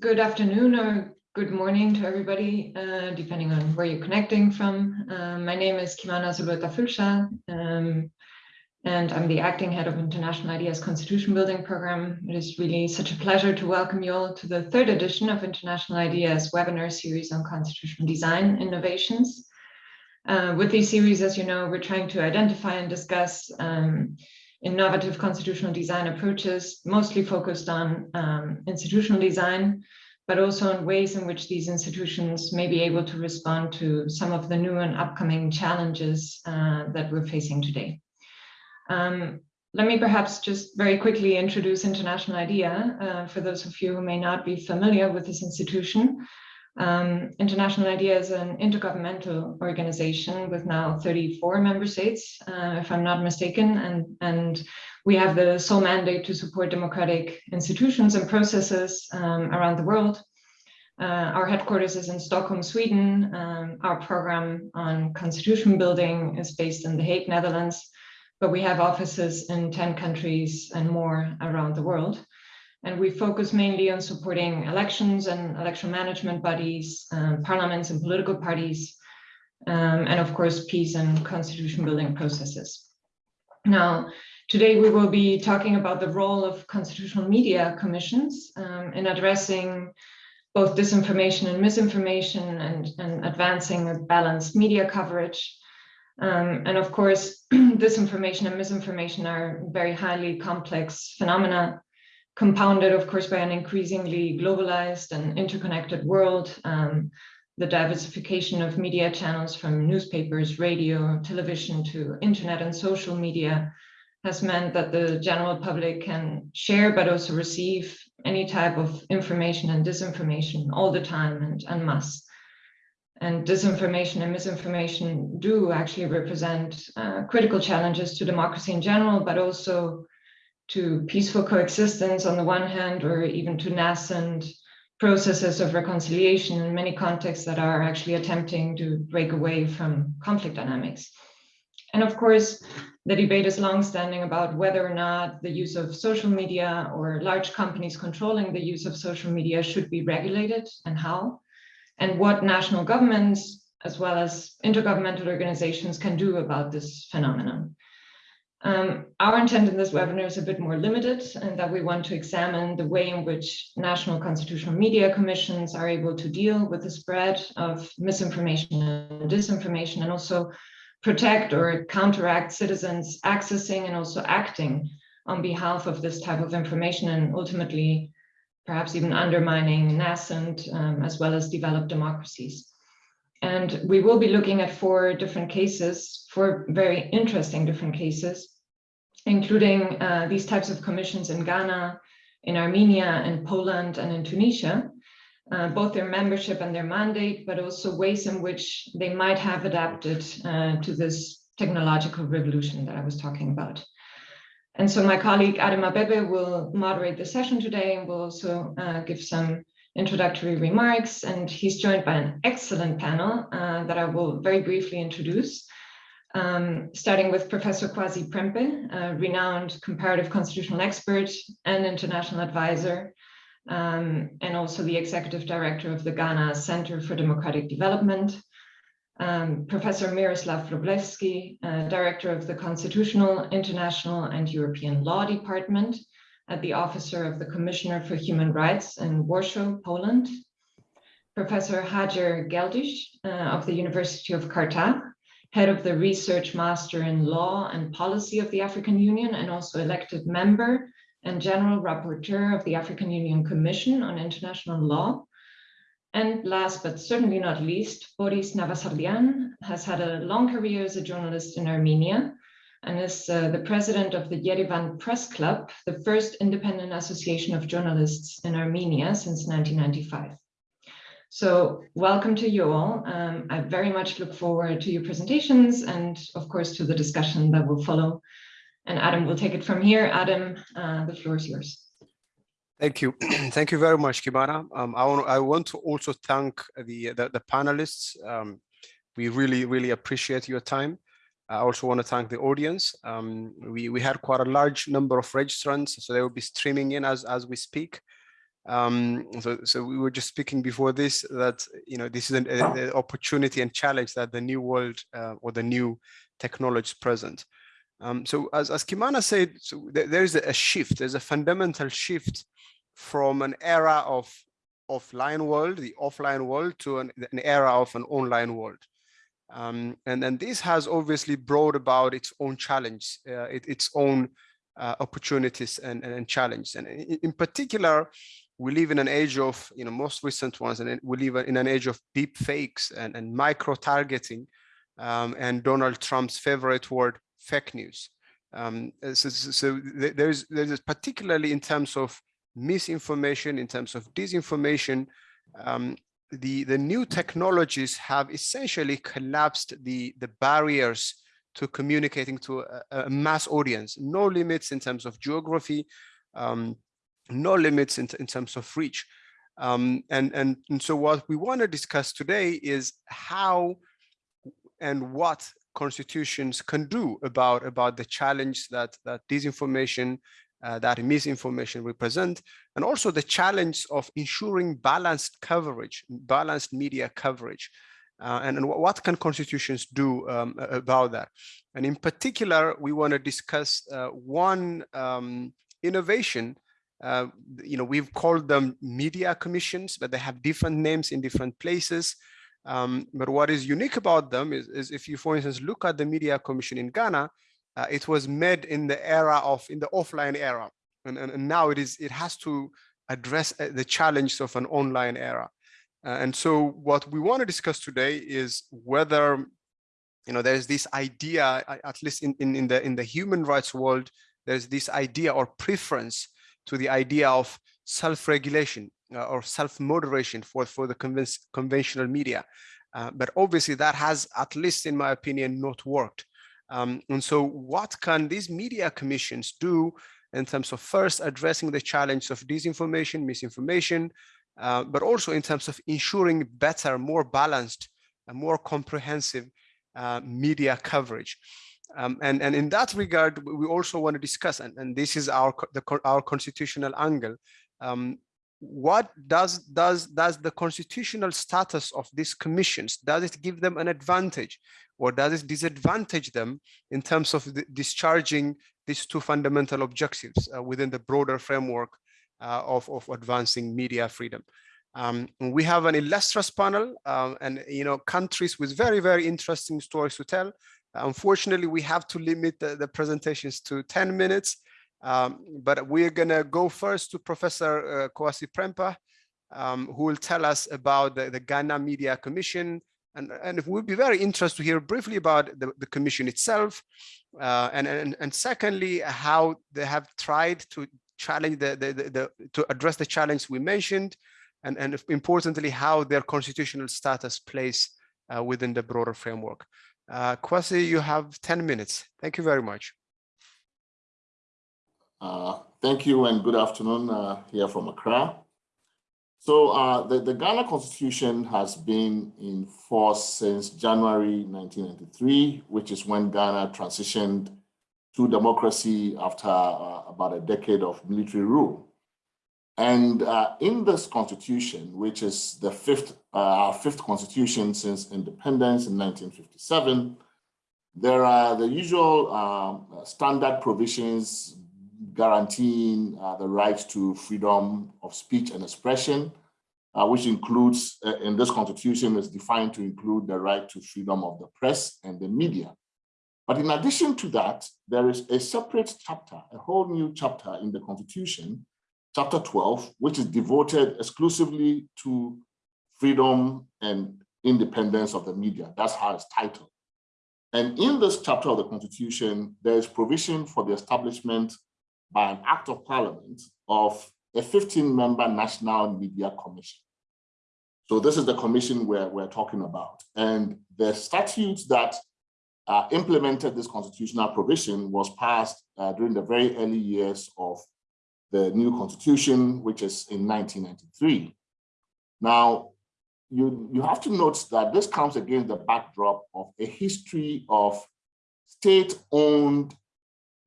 good afternoon or good morning to everybody, uh, depending on where you're connecting from. Uh, my name is Kimana Zulueta Fülscher, um, and I'm the acting head of International IDEA's Constitution Building Program. It is really such a pleasure to welcome you all to the third edition of International IDEA's webinar series on constitutional design innovations. Uh, with these series, as you know, we're trying to identify and discuss um, innovative constitutional design approaches, mostly focused on um, institutional design, but also on ways in which these institutions may be able to respond to some of the new and upcoming challenges uh, that we're facing today. Um, let me perhaps just very quickly introduce International IDEA uh, for those of you who may not be familiar with this institution. Um, International IDEA is an intergovernmental organization with now 34 member states, uh, if I'm not mistaken, and, and we have the sole mandate to support democratic institutions and processes um, around the world. Uh, our headquarters is in Stockholm, Sweden. Um, our program on constitution building is based in The Hague, Netherlands, but we have offices in 10 countries and more around the world. And we focus mainly on supporting elections and election management bodies, um, parliaments and political parties, um, and of course, peace and constitution building processes. Now, today we will be talking about the role of constitutional media commissions um, in addressing both disinformation and misinformation and, and advancing a balanced media coverage. Um, and of course, disinformation and misinformation are very highly complex phenomena compounded, of course, by an increasingly globalized and interconnected world. Um, the diversification of media channels from newspapers, radio, television to internet and social media has meant that the general public can share but also receive any type of information and disinformation all the time and en masse. And disinformation and misinformation do actually represent uh, critical challenges to democracy in general, but also to peaceful coexistence on the one hand, or even to nascent processes of reconciliation in many contexts that are actually attempting to break away from conflict dynamics. And of course, the debate is longstanding about whether or not the use of social media or large companies controlling the use of social media should be regulated and how, and what national governments as well as intergovernmental organizations can do about this phenomenon. Um, our intent in this webinar is a bit more limited and that we want to examine the way in which national constitutional media commissions are able to deal with the spread of misinformation and disinformation and also protect or counteract citizens accessing and also acting on behalf of this type of information and ultimately perhaps even undermining nascent um, as well as developed democracies. And we will be looking at four different cases, four very interesting different cases including uh, these types of commissions in Ghana, in Armenia, in Poland, and in Tunisia, uh, both their membership and their mandate, but also ways in which they might have adapted uh, to this technological revolution that I was talking about. And so my colleague Adem Abebe will moderate the session today and will also uh, give some introductory remarks. And he's joined by an excellent panel uh, that I will very briefly introduce um, starting with Professor Kwasi Prempeh, a renowned comparative constitutional expert and international advisor, um, and also the executive director of the Ghana Center for Democratic Development. Um, Professor Miroslav Wróblewski, uh, director of the Constitutional, International and European Law Department at the Officer of the Commissioner for Human Rights in Warsaw, Poland. Professor Hajer Gueldich uh, of the University of Carthage, head of the Research Master in Law and Policy of the African Union, and also elected member and General Rapporteur of the African Union Commission on International Law. And last but certainly not least, Boris Navasardian has had a long career as a journalist in Armenia and is uh, the president of the Yerevan Press Club, the first independent association of journalists in Armenia since 1995. So welcome to you all. Um, I very much look forward to your presentations and of course to the discussion that will follow. And Adam will take it from here. Adam, uh, the floor is yours. Thank you. Thank you very much, Kimana. Um, I, want, I want to also thank the, the, the panelists. Um, we really, really appreciate your time. I also want to thank the audience. Um, we, we had quite a large number of registrants, so they will be streaming in as, as we speak. Um, so, so we were just speaking before this that you know this is an, an opportunity and challenge that the new world uh, or the new technologies present. Um, so as, as Kimana said, so th there is a shift, there's a fundamental shift from an era of offline world, the offline world, to an, an era of an online world. Um, and then this has obviously brought about its own challenge, uh, it, its own uh, opportunities and, and, and challenges. And in, in, particular, we live in an age of, you know, most recent ones, and we live in an age of deep fakes and, and micro targeting um, and Donald Trump's favorite word, fake news. Um, so, so there's, there's particularly in terms of misinformation, in terms of disinformation, um, the, the new technologies have essentially collapsed the, the barriers to communicating to a, a mass audience, no limits in terms of geography, um, no limits in, in terms of reach. Um, and, and, and so what we want to discuss today is how and what constitutions can do about, about the challenge that, that disinformation uh, that misinformation represent, and also the challenge of ensuring balanced coverage, balanced media coverage. Uh, and, and, what can constitutions do um, about that? And in particular, we want to discuss uh, one um, innovation. Uh, you know, we've called them media commissions, but they have different names in different places. Um, but what is unique about them is, is if you, for instance, look at the media commission in Ghana, uh, it was made in the era of in the offline era and, and, and now it is it has to address uh, the challenge of an online era. Uh, and so what we want to discuss today is whether you know there's this idea at least in, in, in the in the human rights world there's this idea or preference to the idea of self-regulation uh, or self-moderation for for the conventional media. Uh, but obviously that has at least in my opinion not worked. Um, and so what can these media commissions do in terms of first addressing the challenge of disinformation, misinformation, uh, but also in terms of ensuring better, more balanced, and more comprehensive uh, media coverage. Um, and, and in that regard, we also want to discuss, and, and this is our, the, our constitutional angle, um, what does does does the constitutional status of these commissions does it give them an advantage or does it disadvantage them in terms of the, discharging these two fundamental objectives uh, within the broader framework uh, of, of advancing media freedom um, we have an illustrious panel um, and you know countries with very very interesting stories to tell unfortunately we have to limit the, the presentations to 10 minutes um, but we're going to go first to Professor uh, Kwasi Prempeh, um, who will tell us about the, the Ghana Media Commission. And, and it would be very interesting to hear briefly about the, the commission itself. Uh, and, and, and secondly, how they have tried to challenge the, the, the, the to address the challenge we mentioned. And, and importantly, how their constitutional status plays uh, within the broader framework. Uh, Kwasi, you have 10 minutes. Thank you very much. Uh, thank you and good afternoon uh, here from Accra. So uh, the, the Ghana Constitution has been in force since January 1993, which is when Ghana transitioned to democracy after uh, about a decade of military rule. And uh, in this constitution, which is the fifth, uh, our fifth constitution since independence in 1957, there are the usual um, standard provisions guaranteeing uh, the right to freedom of speech and expression, uh, which includes, uh, in this constitution, is defined to include the right to freedom of the press and the media. But in addition to that, there is a separate chapter, a whole new chapter in the constitution, chapter 12, which is devoted exclusively to freedom and independence of the media. That's how it's titled. And in this chapter of the Constitution, there is provision for the establishment by an act of parliament of a 15-member National Media Commission. So this is the commission we're, we're talking about. And the statutes that uh, implemented this constitutional provision was passed uh, during the very early years of the new constitution, which is in 1993. Now, you, you have to note that this comes against the backdrop of a history of state-owned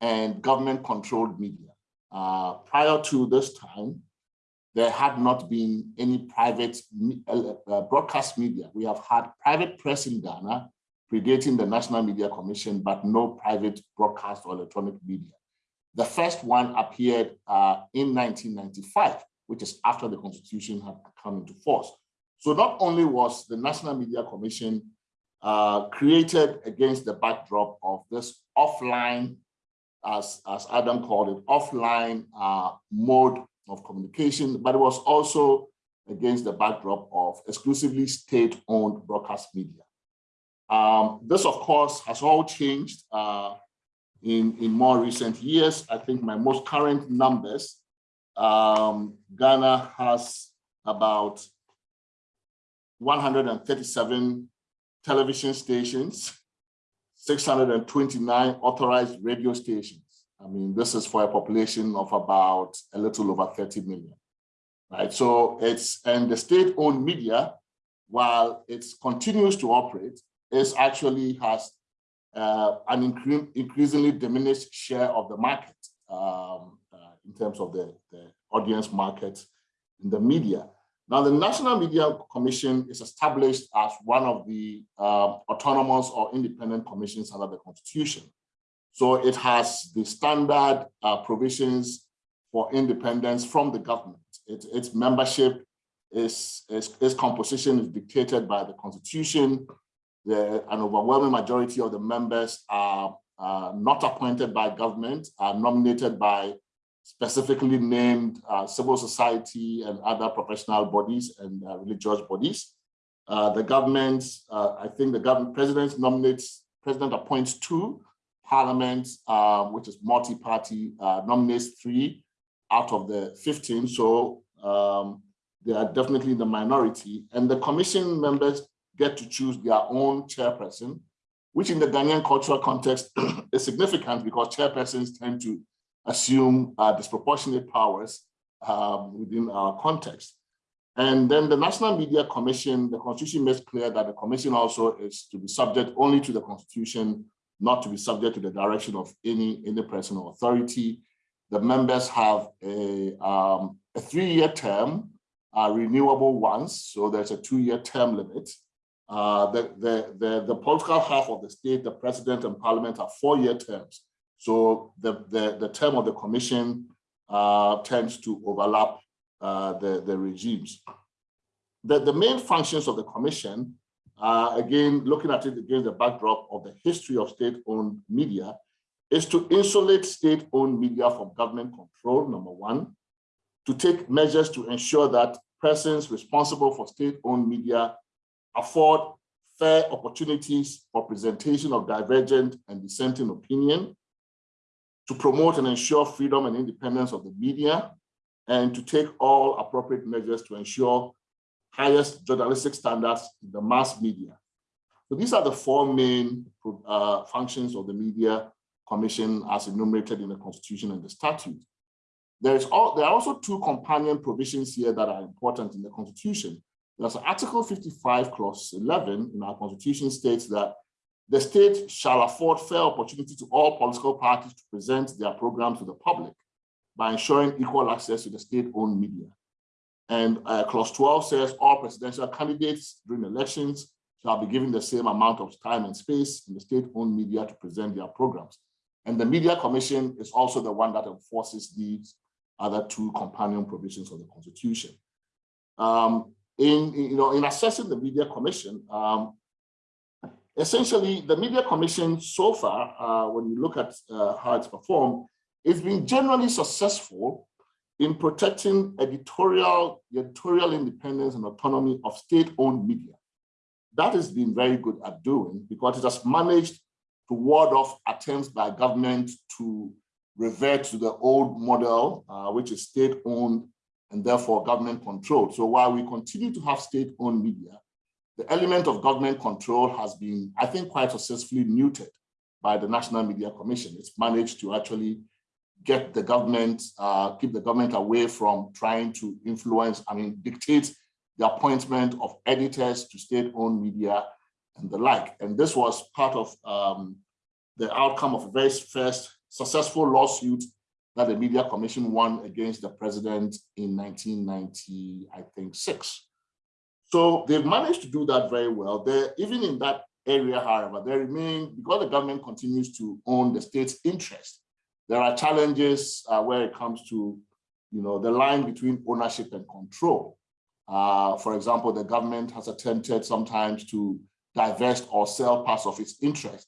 and government controlled media. Uh, prior to this time, there had not been any private uh, uh, broadcast media. We have had private press in Ghana predating the National Media Commission, but no private broadcast or electronic media. The first one appeared uh, in 1995, which is after the constitution had come into force. So not only was the National Media Commission uh, created against the backdrop of this offline, as, as Adam called it, offline uh, mode of communication, but it was also against the backdrop of exclusively state-owned broadcast media. Um, this, of course, has all changed uh, in, in more recent years. I think my most current numbers, um, Ghana has about 137 television stations, 629 authorized radio stations. I mean, this is for a population of about a little over 30 million, right? So it's, and the state-owned media, while it continues to operate, is actually has uh, an incre increasingly diminished share of the market um, uh, in terms of the, the audience market in the media. Now, the National Media Commission is established as one of the uh, autonomous or independent commissions under the Constitution. So it has the standard uh, provisions for independence from the government. It, its membership is, is, its composition is dictated by the Constitution. The, an overwhelming majority of the members are uh, not appointed by government, are nominated by specifically named uh, civil society and other professional bodies and uh, religious bodies. Uh, the government, uh, I think the government president nominates, president appoints two, parliament, uh, which is multi-party, uh, nominates three out of the 15. So um, they are definitely in the minority. And the commission members get to choose their own chairperson, which in the Ghanaian cultural context is significant because chairpersons tend to assume uh, disproportionate powers um, within our context. And then the National Media Commission, the Constitution makes clear that the Commission also is to be subject only to the Constitution, not to be subject to the direction of any, any person or authority. The members have a, um, a three-year term, uh, renewable once, so there's a two-year term limit. Uh, the, the, the, the political half of the state, the president and parliament are four-year terms. So the, the, the term of the commission uh, tends to overlap uh, the, the regimes. The, the main functions of the commission, uh, again, looking at it against the backdrop of the history of state-owned media, is to insulate state-owned media from government control, number one, to take measures to ensure that persons responsible for state-owned media afford fair opportunities for presentation of divergent and dissenting opinion, to promote and ensure freedom and independence of the media, and to take all appropriate measures to ensure highest journalistic standards in the mass media. So these are the four main uh, functions of the Media Commission as enumerated in the Constitution and the statute. There, is all, there are also two companion provisions here that are important in the Constitution. There's Article 55, Clause 11 in our Constitution states that the state shall afford fair opportunity to all political parties to present their programs to the public by ensuring equal access to the state-owned media. And uh, clause 12 says all presidential candidates during elections shall be given the same amount of time and space in the state-owned media to present their programs. And the Media Commission is also the one that enforces these other two companion provisions of the Constitution. Um, in, you know, in assessing the Media Commission, um, essentially the media commission so far, uh, when you look at uh, how it's performed, it's been generally successful in protecting editorial, editorial independence and autonomy of state-owned media. That has been very good at doing because it has managed to ward off attempts by government to revert to the old model, uh, which is state-owned and therefore government controlled. So while we continue to have state-owned media, the element of government control has been, I think, quite successfully muted by the National Media Commission. It's managed to actually get the government, uh, keep the government away from trying to influence, I mean, dictate the appointment of editors to state-owned media and the like. And this was part of um, the outcome of a very first successful lawsuit that the Media Commission won against the president in 1990, I think, six. So they've managed to do that very well. They're, even in that area, however, they remain, because the government continues to own the state's interest, there are challenges uh, where it comes to you know, the line between ownership and control. Uh, for example, the government has attempted sometimes to divest or sell parts of its interest.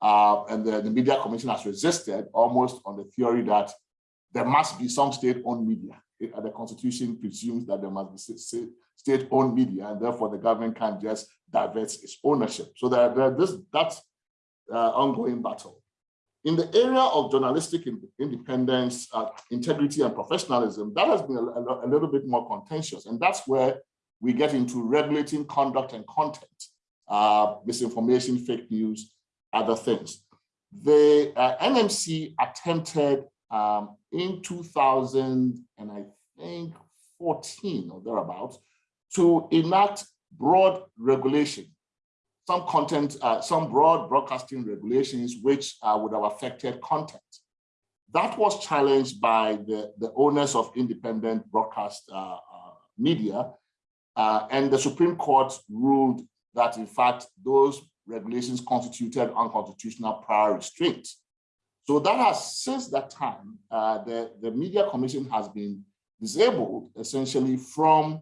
Uh, and the, the Media Commission has resisted almost on the theory that there must be some state-owned media. It, the Constitution presumes that there must be state-owned media, and therefore the government can't just divest its ownership. So there, there, this, that's uh, ongoing battle. In the area of journalistic independence, uh, integrity, and professionalism, that has been a, a, little bit more contentious. And that's where we get into regulating conduct and content, uh, misinformation, fake news, other things. The uh, NMC attempted um, in 2000, and I think 14 or thereabouts, to enact broad regulation some content, uh, some broad broadcasting regulations which uh, would have affected content. That was challenged by the, the owners of independent broadcast uh, uh media, uh, and the Supreme Court ruled that, in fact, those regulations constituted unconstitutional prior restraint. So that has, since that time, uh, the, the Media Commission has been disabled, essentially, from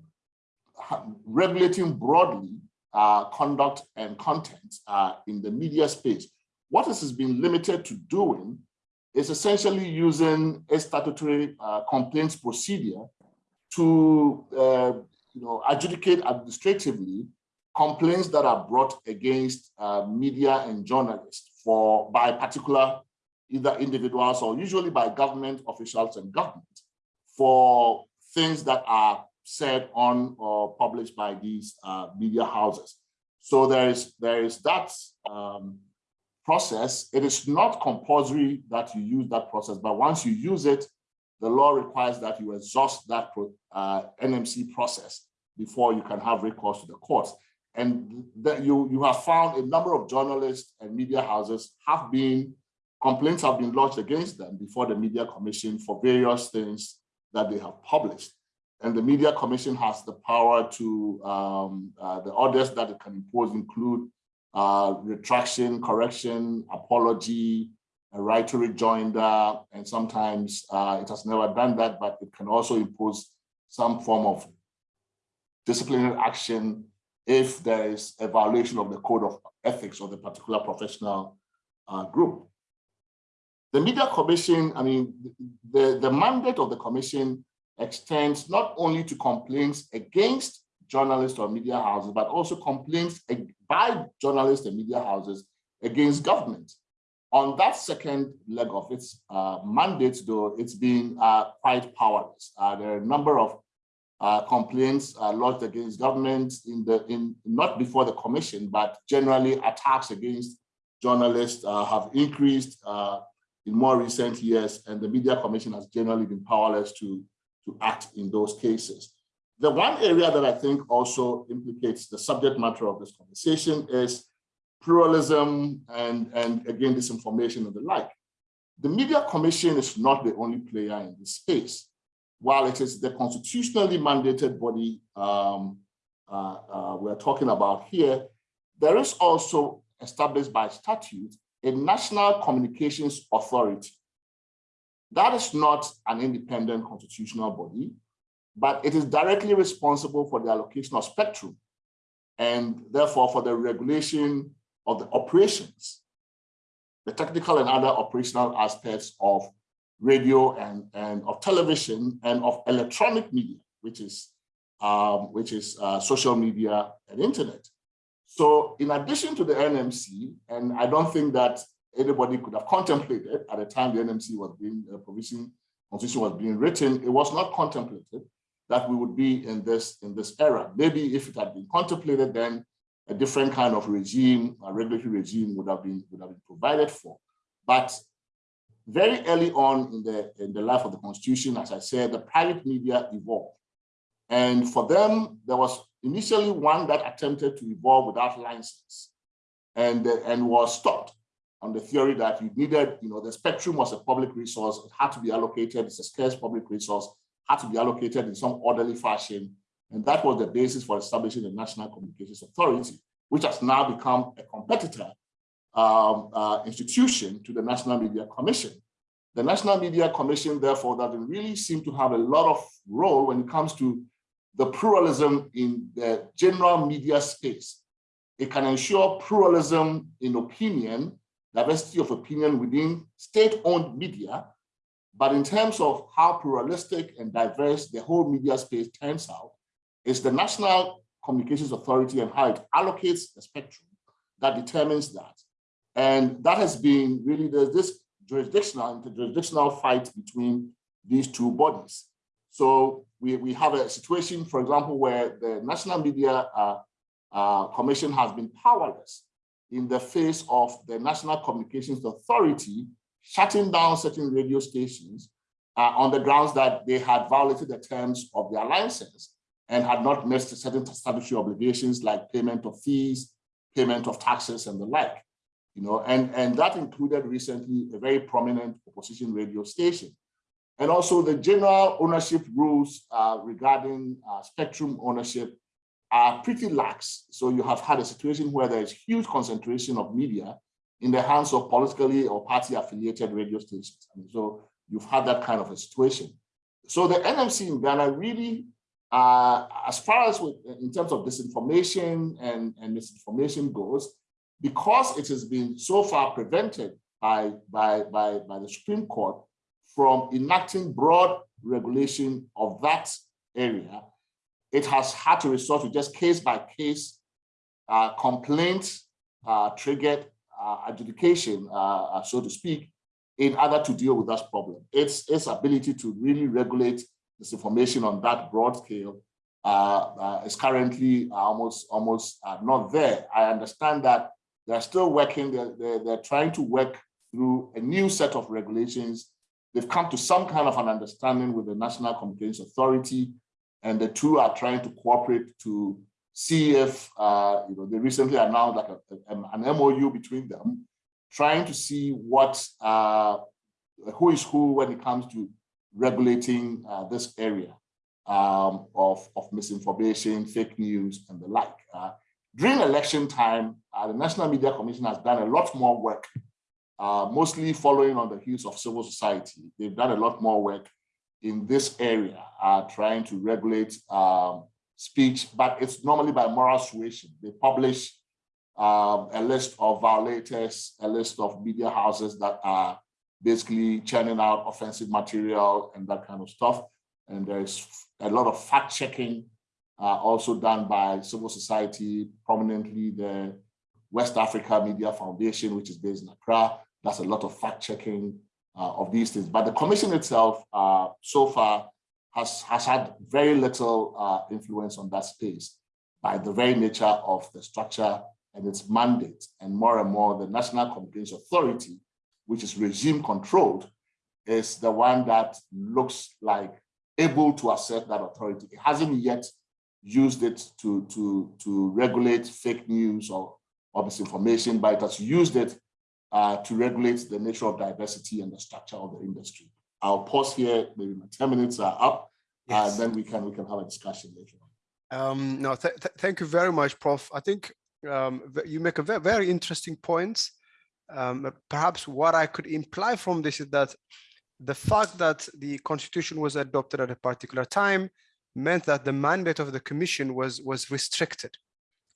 regulating broadly uh, conduct and content uh, in the media space. What this has been limited to doing is essentially using a statutory uh, complaints procedure to uh, you know, adjudicate administratively complaints that are brought against uh, media and journalists for by particular either individuals or usually by government officials and government for things that are said on or published by these uh, media houses. So there is, there is that um, process. It is not compulsory that you use that process, but once you use it, the law requires that you exhaust that uh, NMC process before you can have recourse to the courts. And that you, you have found a number of journalists and media houses have been, complaints have been lodged against them before the Media Commission for various things that they have published. And the Media Commission has the power to, um, uh, the orders that it can impose include uh, retraction, correction, apology, a right to rejoinder, and sometimes uh, it has never done that, but it can also impose some form of disciplinary action if there is a violation of the code of ethics of the particular professional uh, group. The Media Commission, I mean, the, the mandate of the commission extends not only to complaints against journalists or media houses, but also complaints by journalists and media houses against government. On that second leg of its uh, mandate, though, it's been uh, quite powerless. Uh, there are a number of uh, complaints uh, lodged against government in the in not before the commission, but generally attacks against journalists uh, have increased in more recent years, and the media commission has generally been powerless to to act in those cases. The one area that I think also implicates the subject matter of this conversation is pluralism and, and again, disinformation and the like. The Media Commission is not the only player in this space. While it is the constitutionally mandated body um, uh, uh, we're talking about here, there is also established by statute a National Communications Authority that is not an independent constitutional body, but it is directly responsible for the allocation of spectrum and therefore for the regulation of the operations, the technical and other operational aspects of radio and, and of television and of electronic media, which is, um, which is uh, social media and internet. So in addition to the NMC, and I don't think that anybody could have contemplated at the time the NMC was being, uh, provision constitution was being written, it was not contemplated that we would be in this, in this era. Maybe if it had been contemplated, then a different kind of regime, a regulatory regime would have been, would have been provided for. But very early on in the, in the life of the constitution, as I said, the private media evolved. And for them, there was initially one that attempted to evolve without license and, and was stopped on the theory that you needed, you know, the spectrum was a public resource, it had to be allocated, it's a scarce public resource, had to be allocated in some orderly fashion. And that was the basis for establishing the National Communications Authority, which has now become a competitor um, uh, institution to the National Media Commission. The National Media Commission, therefore, doesn't really seem to have a lot of role when it comes to the pluralism in the general media space. It can ensure pluralism in opinion, diversity of opinion within state-owned media, but in terms of how pluralistic and diverse the whole media space turns out, is the National Communications Authority and how it allocates the spectrum that determines that. And that has been really, there's this jurisdictional, interjurisdictional fight between these two bodies. So we, we have a situation, for example, where the National Media uh, uh, Commission has been powerless in the face of the National Communications Authority shutting down certain radio stations uh, on the grounds that they had violated the terms of their license and had not met certain statutory obligations like payment of fees, payment of taxes and the like. You know, and, and that included recently a very prominent opposition radio station. And also the general ownership rules uh, regarding uh, spectrum ownership are pretty lax. So you have had a situation where there is huge concentration of media in the hands of politically or party affiliated radio stations. So you've had that kind of a situation. So the NMC in Ghana really, uh, as far as with, in terms of disinformation and, and misinformation goes, because it has been so far prevented by, by, by, by the Supreme Court from enacting broad regulation of that area, it has had to resort to just case by case uh, complaint uh, triggered uh, adjudication, uh, uh, so to speak, in order to deal with that problem. Its, its ability to really regulate this information on that broad scale uh, is currently almost almost not there. I understand that they're still working, they're, they're, they're trying to work through a new set of regulations. They've come to some kind of an understanding with the National Communications Authority, and the two are trying to cooperate to see if, uh, you know, they recently announced like a, a, an MOU between them, trying to see what, uh, who is who when it comes to regulating uh, this area um, of, of misinformation, fake news, and the like. Uh, during election time, uh, the National Media Commission has done a lot more work, uh, mostly following on the heels of civil society. They've done a lot more work in this area, are trying to regulate um, speech, but it's normally by moral suasion. They publish um, a list of violators, a list of media houses that are basically churning out offensive material and that kind of stuff. And there's a lot of fact checking uh, also done by civil society, prominently the West Africa Media Foundation, which is based in Accra. That's a lot of fact checking uh, of these things. But the commission itself, uh, so far, has, has had very little uh, influence on that space by the very nature of the structure and its mandate. And more and more, the National Communications Authority, which is regime controlled, is the one that looks like able to assert that authority. It hasn't yet used it to, to, to regulate fake news or, or misinformation, but it has used it uh, to regulate the nature of diversity and the structure of the industry. I'll pause here, maybe my 10 minutes are up, yes. and then we can we can have a discussion later Um, no, th th thank you very much, Prof. I think um, you make a very, very interesting point. Um, perhaps what I could imply from this is that the fact that the constitution was adopted at a particular time meant that the mandate of the commission was was restricted,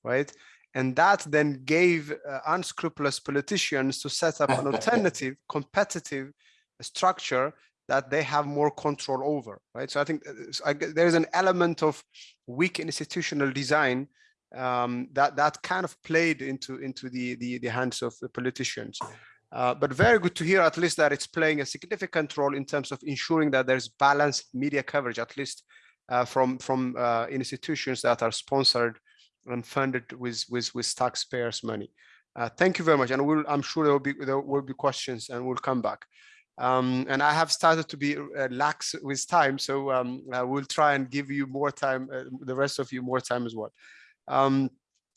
right? And that then gave uh, unscrupulous politicians to set up an alternative competitive structure that they have more control over, right? So I think uh, there's an element of weak institutional design um, that that kind of played into into the the, the hands of the politicians. Uh, but very good to hear at least that it's playing a significant role in terms of ensuring that there's balanced media coverage, at least uh, from from uh, institutions that are sponsored and funded with with with taxpayers' money. Uh, thank you very much, and we'll, I'm sure there will be there will be questions, and we'll come back. Um, and I have started to be uh, lax with time, so um, I will try and give you more time, uh, the rest of you more time as well. Um,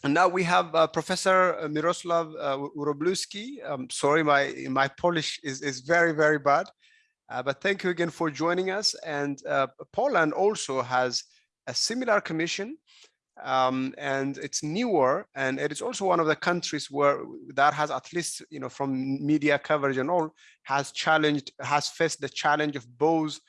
and now we have uh, Professor Miroslav uh, Urobluski. Um, sorry, my my Polish is is very very bad, uh, but thank you again for joining us. And uh, Poland also has a similar commission, um, and it's newer, and it is also one of the countries where that has at least you know from media coverage and all has challenged has faced the challenge of both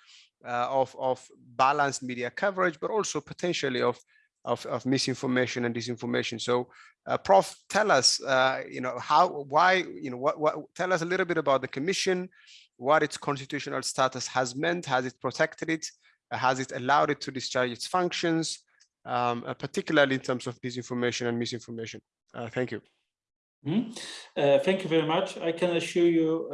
uh, of of balanced media coverage, but also potentially of of, of misinformation and disinformation. So, uh, Prof, tell us, uh, you know, how, why, you know, what, what, tell us a little bit about the commission, what its constitutional status has meant, has it protected it, has it allowed it to discharge its functions, um, uh, particularly in terms of disinformation and misinformation. Uh, thank you. Mm -hmm. thank you very much. I can assure you,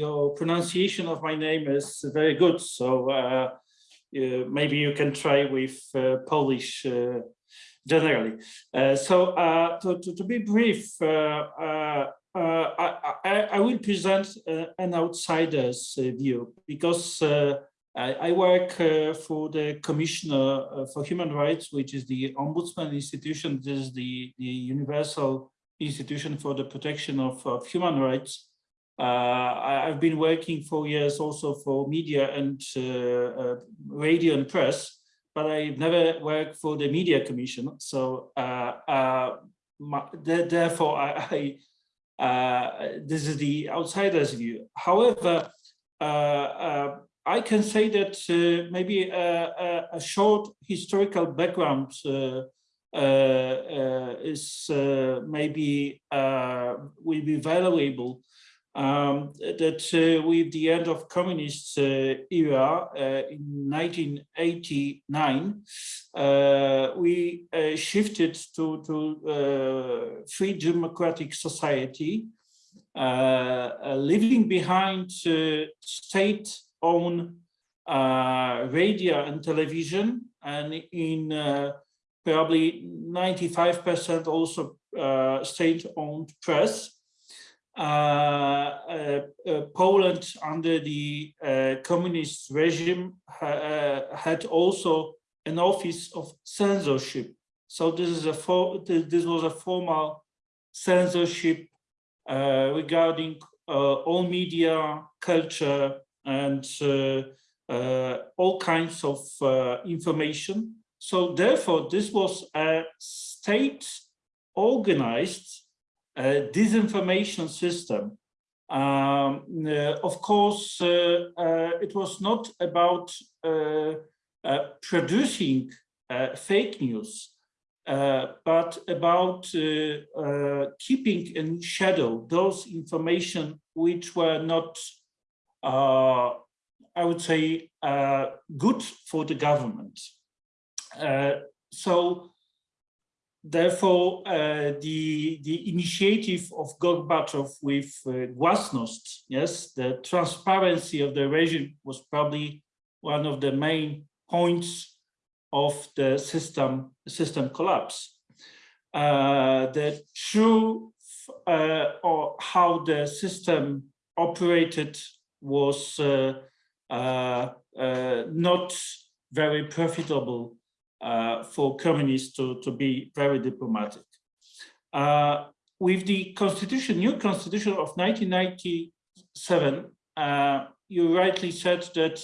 your pronunciation of my name is very good. So uh, maybe you can try with uh, Polish uh, generally. so to, to, to, be brief, I, I, I, will present an outsider's view because I, I, work uh, for the Commissioner uh, for Human Rights, which is the Ombudsman institution. This is the, the universal institution for the protection of, of human rights. Uh, I've been working for years also for media and uh, uh, radio and press, but I've never worked for the Media Commission. So uh, my, therefore, I, I this is the outsider's view. However, I can say that uh, maybe a, a, a, short historical background uh, uh, is maybe will be valuable. Um, that uh, with the end of communist uh, era uh, in 1989, uh, we uh, shifted to, to uh, free democratic society, leaving behind state-owned uh, radio and television, and in uh, probably 95% also uh, state-owned press. Uh, uh, uh, Poland under the communist regime had also an office of censorship. So this is a this was a formal censorship regarding all media, culture, and uh, uh, all kinds of uh, information. So therefore, this was a state organized uh, disinformation system. Um, uh, of course, uh, it was not about producing fake news, but about keeping in shadow those information which were not I would say, uh, good for the government. Uh, so Therefore, uh, the, the initiative of Gorbachev with uh, Glasnost, yes, the transparency of the regime was probably one of the main points of the system, system collapse. Uh, the true uh, or how the system operated was uh, uh, not very profitable uh, for communists to, to be very diplomatic. Uh, with the constitution, new constitution of 1997, uh, you rightly said that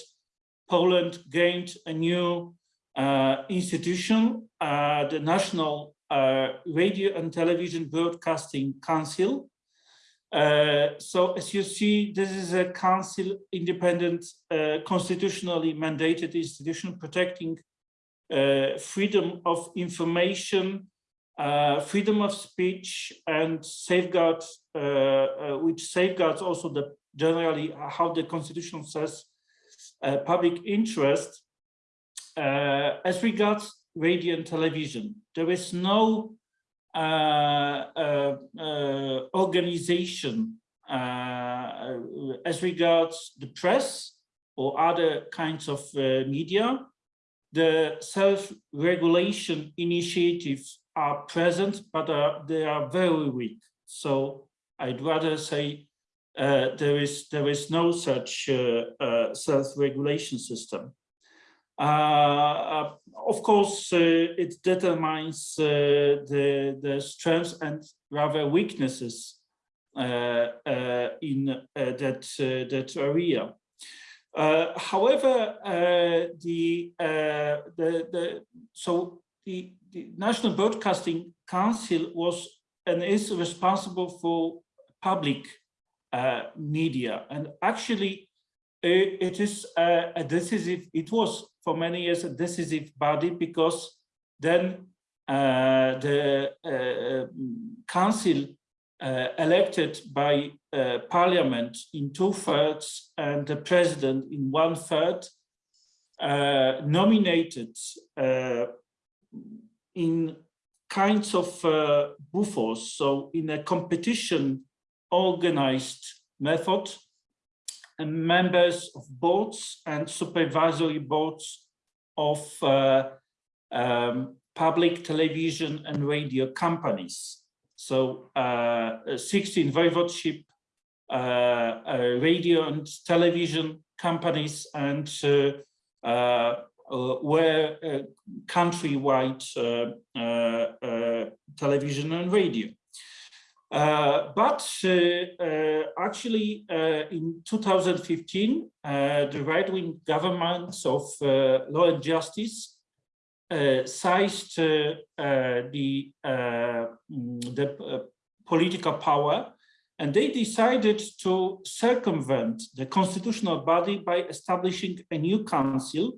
Poland gained a new uh, institution, uh, the National uh, Radio and Television Broadcasting Council. So as you see, this is a council independent, constitutionally mandated institution protecting uh, freedom of information, uh, freedom of speech, and safeguards, uh, which safeguards also the generally how the constitution says public interest. as regards radio and television, there is no uh, uh, uh, organization as regards the press or other kinds of media the self-regulation initiatives are present, but uh, they are very weak. So I'd rather say uh, there is there is no such uh, uh self-regulation system. Uh, of course, uh, it determines uh, the, the strengths and rather weaknesses uh, uh, in uh, that, that area. however, the, the, the, so the, the National Broadcasting Council was and is responsible for public media and actually it is a decisive, it was for many years a decisive body because then uh, the uh, council uh, elected by uh, parliament in two thirds and the president in one third uh, nominated uh, in kinds of buffers, so in a competition organized method members of boards and supervisory boards of uh, um, public television and radio companies. So uh, 16 voivodeship, uh, uh, radio and television companies and uh, uh, were countrywide television and radio. Uh, but uh, uh, actually, in 2015, the right-wing governments of Law and Justice seized the, mm, the political power and they decided to circumvent the constitutional body by establishing a new council,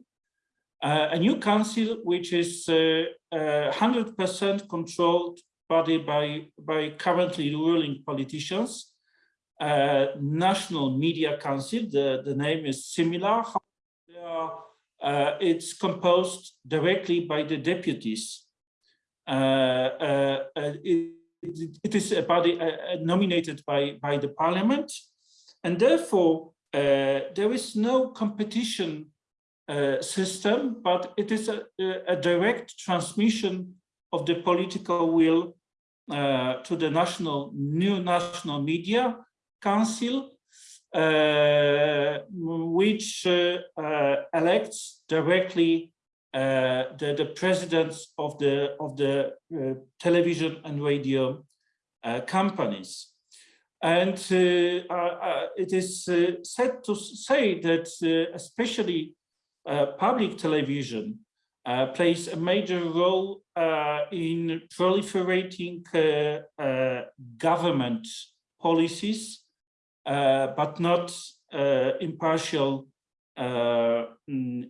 uh, a new council which is 100% uh, uh, controlled body by, by currently ruling politicians. Uh, National Media Council, the, the name is similar. Uh, it's composed directly by the deputies. Uh, uh, uh it, it is a body nominated by, by the parliament, and therefore there is no competition system, but it is a, a direct transmission of the political will uh, to the national new national media council uh, which uh, uh elects directly uh, the, the presidents of the of the uh, television and radio companies. And it is said to say that especially public television uh, plays a major role uh, in proliferating uh, uh government policies, uh, but not impartial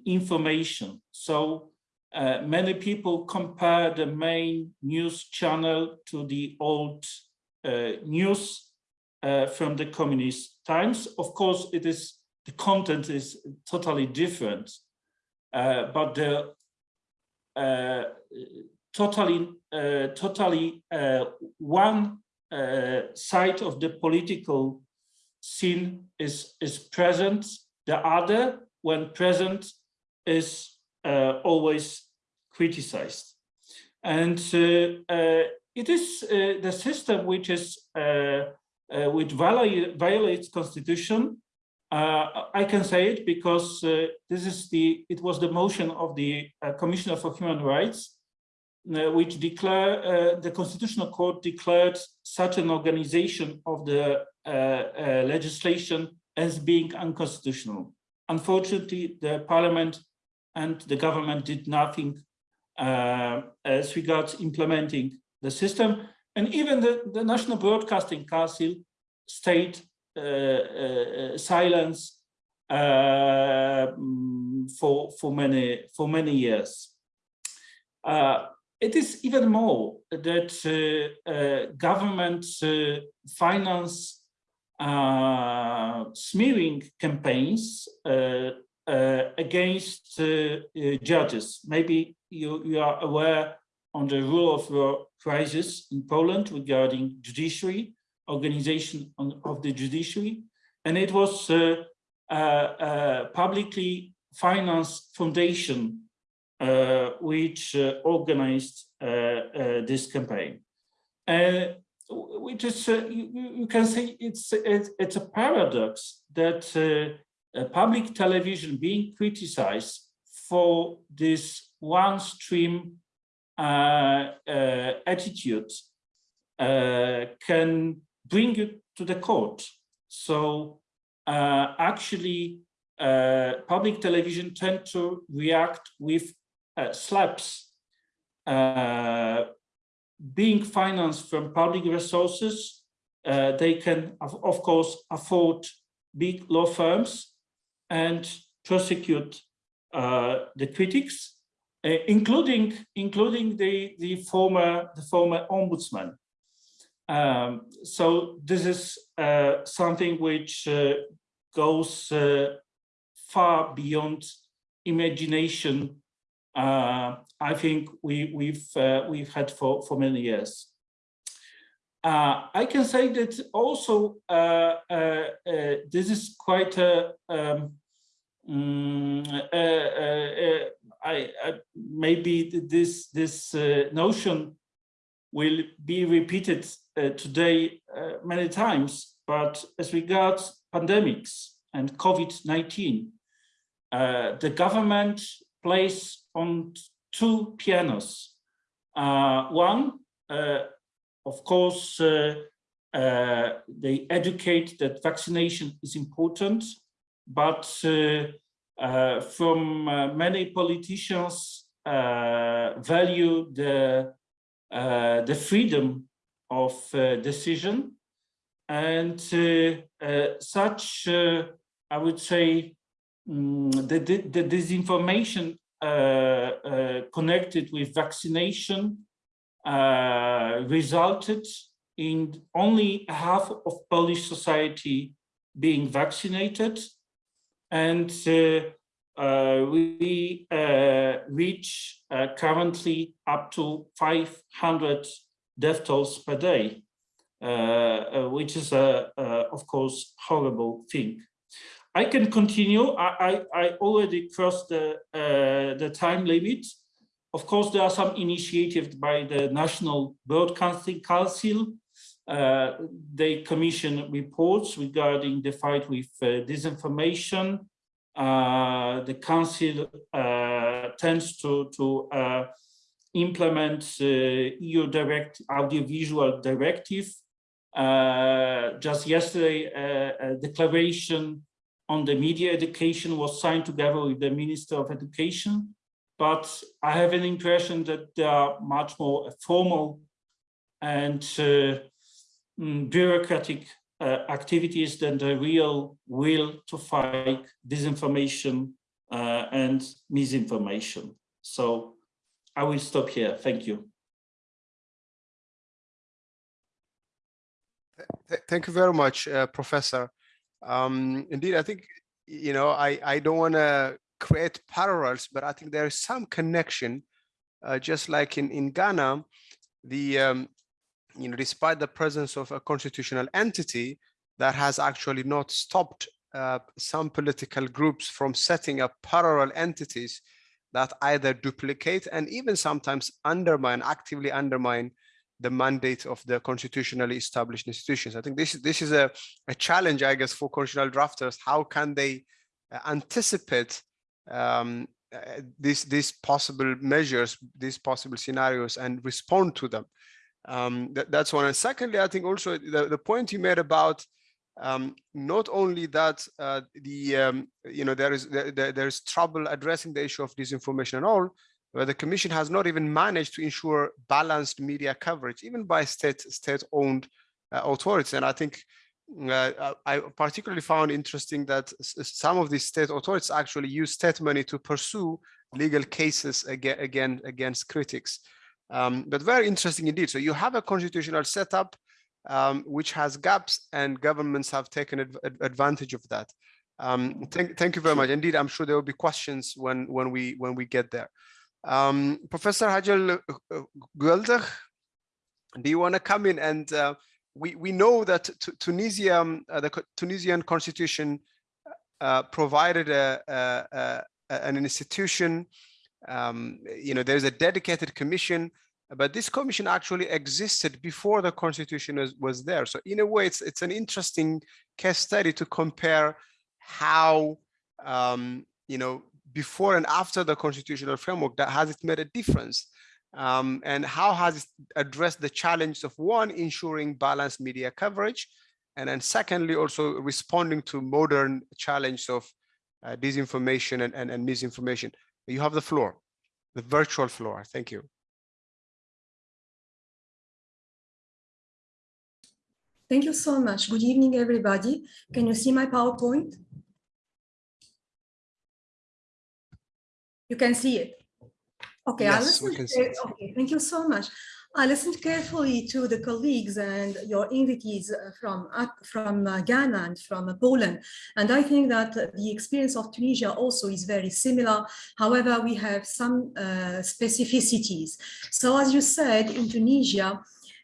information. So many people compare the main news channel to the old news from the communist times. Of course, it is the content is totally different, but the Uh, totally, uh, totally uh, one uh, side of the political scene is, is present. The other, when present, is uh, always criticized. And it is the system which is which violates constitution uh, I can say it because uh, this is the it was the motion of the uh, Commissioner for Human Rights, uh, which declare uh, the Constitutional Court declared such an organization of the uh, legislation as being unconstitutional. Unfortunately, the Parliament and the government did nothing as regards implementing the system, and even the, the National Broadcasting Council uh, Uh, uh, uh, silence uh, mm, for for many for many years. it is even more that governments finance smearing campaigns against judges. Maybe you, you are aware on the rule of law crisis in Poland regarding judiciary organization on, of the judiciary, and it was a, a, publicly financed foundation uh, which uh, organized uh, uh this campaign. Uh, which is, uh, you, you, can say it's, it's, it's a paradox that public television being criticized for this one stream uh, uh, attitude uh, can bring you to the court. So uh, actually, uh, public television tend to react with uh, SLAPPs being financed from public resources, uh, they can, of, of, course, afford big law firms and prosecute uh, the critics, uh, including including the the former the former ombudsman. Um, so this is uh, something which uh, goes uh, far beyond imagination uh, I think we, we've uh, we've had for for many years. Uh, I can say that also this is quite a um, um, I, I, maybe this this notion will be repeated today many times, but as regards pandemics and COVID-19, the government plays on two pianos. Uh, one, uh, of course, uh, uh, they educate that vaccination is important, but uh, from many politicians value the the freedom of decision and such I would say um, the, the, disinformation uh, uh, connected with vaccination uh, resulted in only half of Polish society being vaccinated. And uh, we uh, reach uh, currently up to 500 death tolls per day, which is, of course, horrible thing. I can continue. I, I, I already crossed the, uh, the time limit. Of course, there are some initiatives by the National Broadcasting Council. Uh, they commission reports regarding the fight with uh, disinformation. Uh, the council uh, tends to, to uh, implement EU direct audiovisual directive. just yesterday, a declaration on the media education was signed together with the Minister of Education, but I have an impression that they are much more formal and uh, mm, bureaucratic uh, activities than the real will to fight disinformation uh, and misinformation. So I will stop here. Thank you. Thank you very much, uh, Professor. Um, indeed, I think, you know, I, I don't want to create parallels, but I think there is some connection, uh, just like in, in Ghana, the, um, you know, despite the presence of a constitutional entity that has actually not stopped uh, some political groups from setting up parallel entities that either duplicate and even sometimes undermine, actively undermine the mandate of the constitutionally established institutions. I think this, this is a, a challenge, I guess, for constitutional drafters. How can they uh, anticipate um, uh, these, these possible measures, these possible scenarios and respond to them? Um, that, that's one. And secondly, I think also the, the point you made about um, not only that uh, the um, you know there is there, there is trouble addressing the issue of disinformation and all, where the commission has not even managed to ensure balanced media coverage, even by state state-owned uh, authorities. And I think uh, I particularly found interesting that some of these state authorities actually use state money to pursue legal cases again, again against critics. Um, but very interesting indeed. So you have a constitutional setup um, which has gaps and governments have taken adv advantage of that. Um, thank, thank you very much. Indeed, I'm sure there will be questions when when we when we get there. Um, Professor Hajer Gueldich, do you want to come in? And uh, we, we know that Tunisia, um, uh, the Tunisian constitution uh, provided a, a, a, an institution, um, you know, there's a dedicated commission, but this commission actually existed before the constitution was, was there. So in a way, it's, it's an interesting case study to compare how, um, you know, before and after the constitutional framework that has it made a difference? Um, and how has it addressed the challenge of one, ensuring balanced media coverage, and then secondly, also responding to modern challenge of uh, disinformation and, and, and misinformation. You have the floor, the virtual floor. Thank you. Thank you so much. Good evening, everybody. Can you see my PowerPoint? You can see it. Okay, Yes, we listened. can see it. Okay, thank you so much. I listened carefully to the colleagues and your invitees uh, from uh, from uh, Ghana and from uh, Poland, and I think that uh, the experience of Tunisia also is very similar. However, we have some uh, specificities. So, as you said, in Tunisia,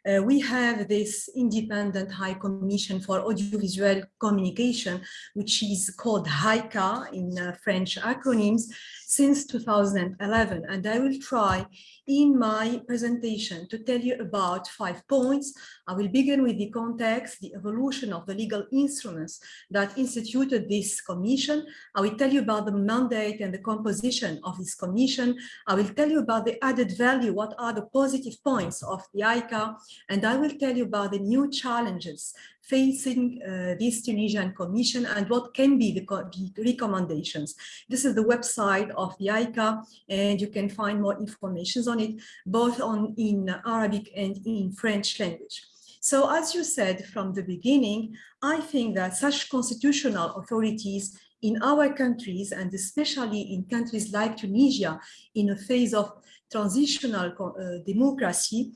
uh, we have this independent High Commission for Audiovisual Communication, which is called HAICA in uh, French acronyms, since 2011. And I will try in my presentation to tell you about five points. I will begin with the context, the evolution of the legal instruments that instituted this commission. I will tell you about the mandate and the composition of this commission. I will tell you about the added value, what are the positive points of the ICA, and I will tell you about the new challenges facing uh, this Tunisian Commission and what can be the, the, recommendations. This is the website of the ICA and you can find more information on it, both on in Arabic and in French language. So as you said from the beginning, I think that such constitutional authorities in our countries and especially in countries like Tunisia in a phase of transitional uh, democracy,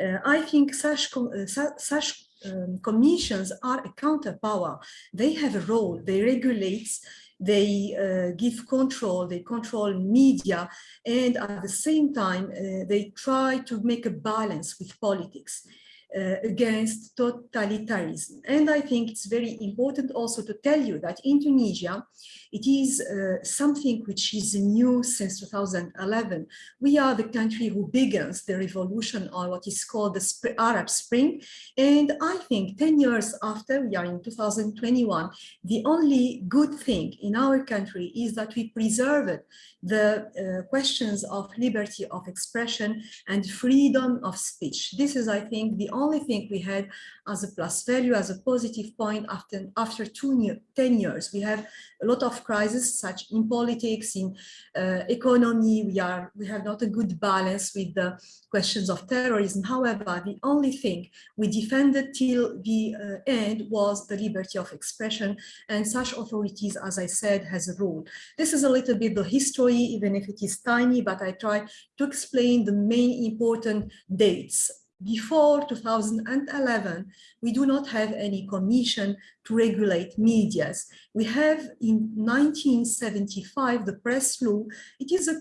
uh, I think such, uh, such um, commissions are a counterpower. They have a role, they regulate, they uh, give control, they control media, and at the same time, uh, they try to make a balance with politics. Uh, against totalitarianism. And I think it's very important also to tell you that in Tunisia, it is uh, something which is new since 2011. We are the country who begins the revolution or what is called the Sp Arab Spring. And I think 10 years after, we are in 2021, the only good thing in our country is that we preserved the uh, questions of liberty of expression and freedom of speech. This is, I think, the only thing we had as a plus value, as a positive point after, after two new, 10 years. We have a lot of crises, such in politics, in uh, economy, we, are, we have not a good balance with the questions of terrorism. However, the only thing we defended till the uh, end was the liberty of expression and such authorities, as I said, has a role. This is a little bit the history, even if it is tiny, but I try to explain the main important dates before 2011, we do not have any commission to regulate medias. We have in 1975, the press law, it is a,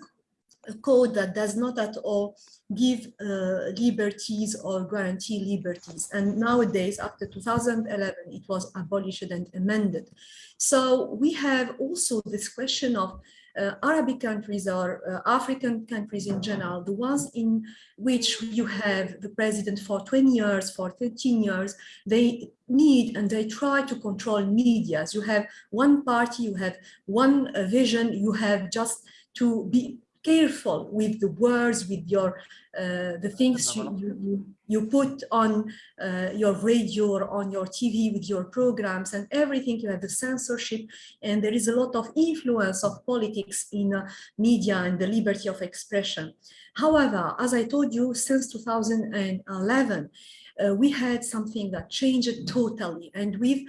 a code that does not at all give uh, liberties or guarantee liberties. And nowadays, after 2011, it was abolished and amended. So we have also this question of uh, Arabic countries or uh, African countries in general, the ones in which you have the president for 20 years, for 13 years, they need and they try to control medias. You have one party, you have one uh, vision, you have just to be careful with the words, with your uh, the things you, you, you put on uh, your radio or on your TV with your programs and everything. You have the censorship, and there is a lot of influence of politics in uh, media and the liberty of expression. However, as I told you, since 2011, uh, we had something that changed totally. And with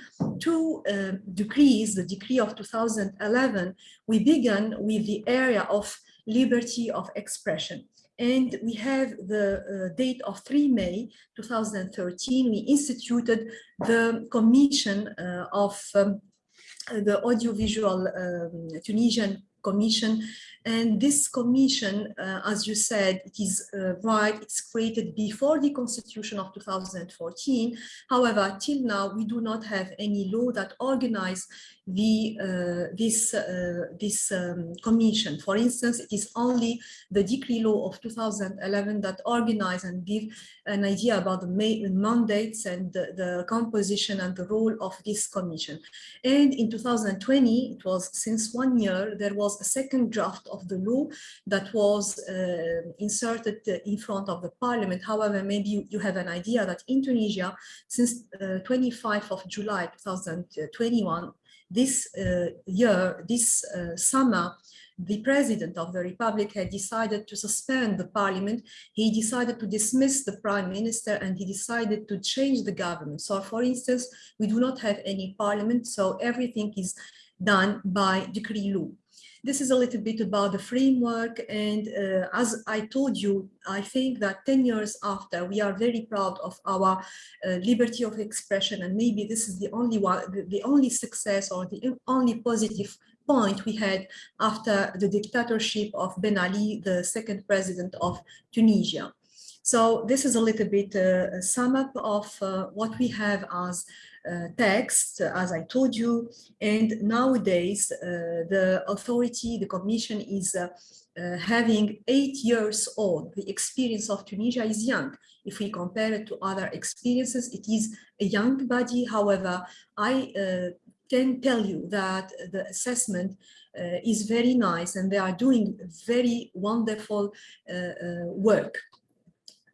two uh, decrees, the decree of 2011, we began with the area of liberty of expression. And we have the uh, date of 3 May 2013, we instituted the Commission uh, of um, the Audiovisual um, Tunisian Commission. And this commission, uh, as you said, it is uh, right, it's created before the constitution of 2014. However, till now, we do not have any law that organize the uh, this uh, this um, commission. For instance, it is only the decree law of 2011 that organize and give an idea about the mandates and the, the, composition and the role of this commission. And in 2020, it was since one year, there was a second draft of the law that was uh, inserted in front of the parliament. However, maybe you, you have an idea that in Tunisia, since uh, 25 of July 2021, this uh, year, this uh, summer, the president of the republic had decided to suspend the parliament. He decided to dismiss the prime minister and he decided to change the government. So for instance, we do not have any parliament, so everything is done by decree law. This is a little bit about the framework. And uh, as I told you, I think that 10 years after, we are very proud of our uh, liberty of expression. And maybe this is the only one, the, only success or the only positive point we had after the dictatorship of Ben Ali, the second president of Tunisia. So this is a little bit uh, a sum up of uh, what we have as uh, text, as I told you. And nowadays, uh, the authority, the commission is uh, uh, having eight years old. The experience of Tunisia is young. If we compare it to other experiences, it is a young body. However, I can tell you that the assessment uh, is very nice and they are doing very wonderful uh, uh, work.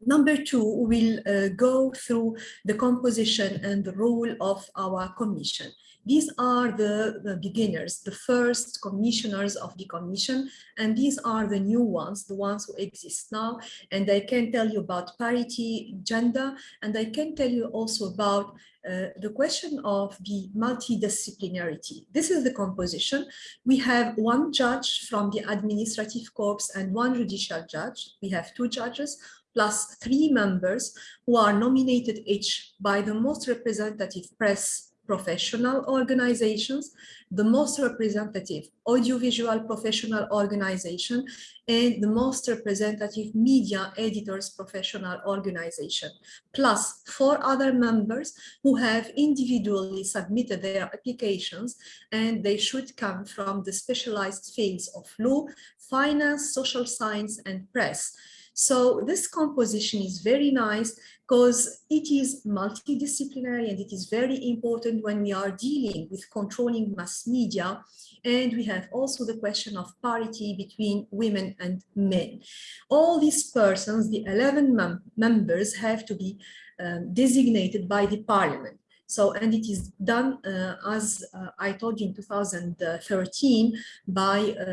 Number two, we'll uh, go through the composition and the role of our commission. These are the, the, beginners, the first commissioners of the commission, and these are the new ones, the ones who exist now. And I can tell you about parity, gender, and I can tell you also about uh, the question of the multidisciplinarity. This is the composition. We have one judge from the administrative corps and one judicial judge. We have two judges plus three members who are nominated each by the most representative press professional organizations, the most representative audiovisual professional organization, and the most representative media editors professional organization, plus four other members who have individually submitted their applications, and they should come from the specialized fields of law, finance, social science, and press. So this composition is very nice because it is multidisciplinary and it is very important when we are dealing with controlling mass media. And we have also the question of parity between women and men. All these persons, the 11 mem members have to be um, designated by the parliament. So, and it is done, uh, as uh, I told you in 2013, by uh,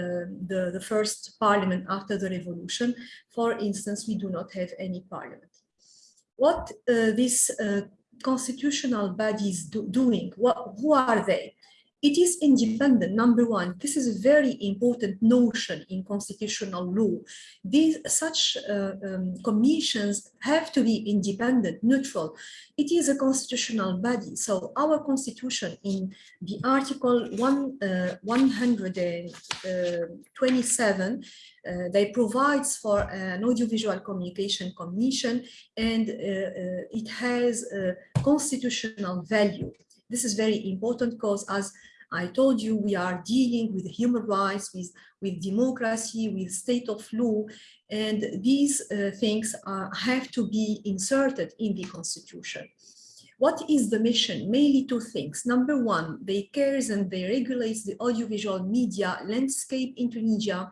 the, the first parliament after the revolution. For instance, we do not have any parliament what uh, constitutional bodies do, doing, what, who are they? It is independent, number one. This is a very important notion in constitutional law. These such uh, um, commissions have to be independent, neutral. It is a constitutional body. So our constitution in the article one, uh, 127, uh, they provides for an audiovisual communication commission and uh, uh, it has a constitutional value. This is very important because as I told you we are dealing with human rights, with, with democracy, with state of law, and these uh, things have to be inserted in the constitution. What is the mission? Mainly two things. Number one, they cares and they regulates the audiovisual media landscape in Tunisia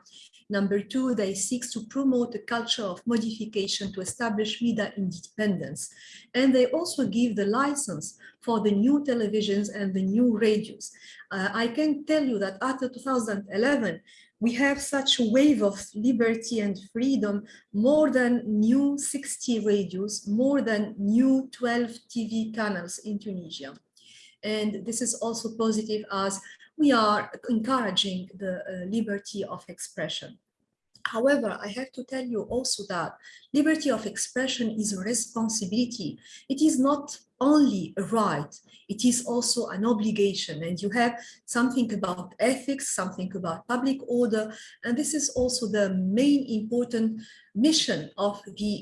Number two, they seek to promote a culture of modification to establish media independence. And they also give the license for the new televisions and the new radios. Uh, I can tell you that after 2011, we have such a wave of liberty and freedom, more than new 60 radios, more than new 12 TV channels in Tunisia. And this is also positive as we are encouraging the uh, liberty of expression. However, I have to tell you also that liberty of expression is a responsibility. It is not only a right, it is also an obligation. And you have something about ethics, something about public order. And this is also the main important mission of the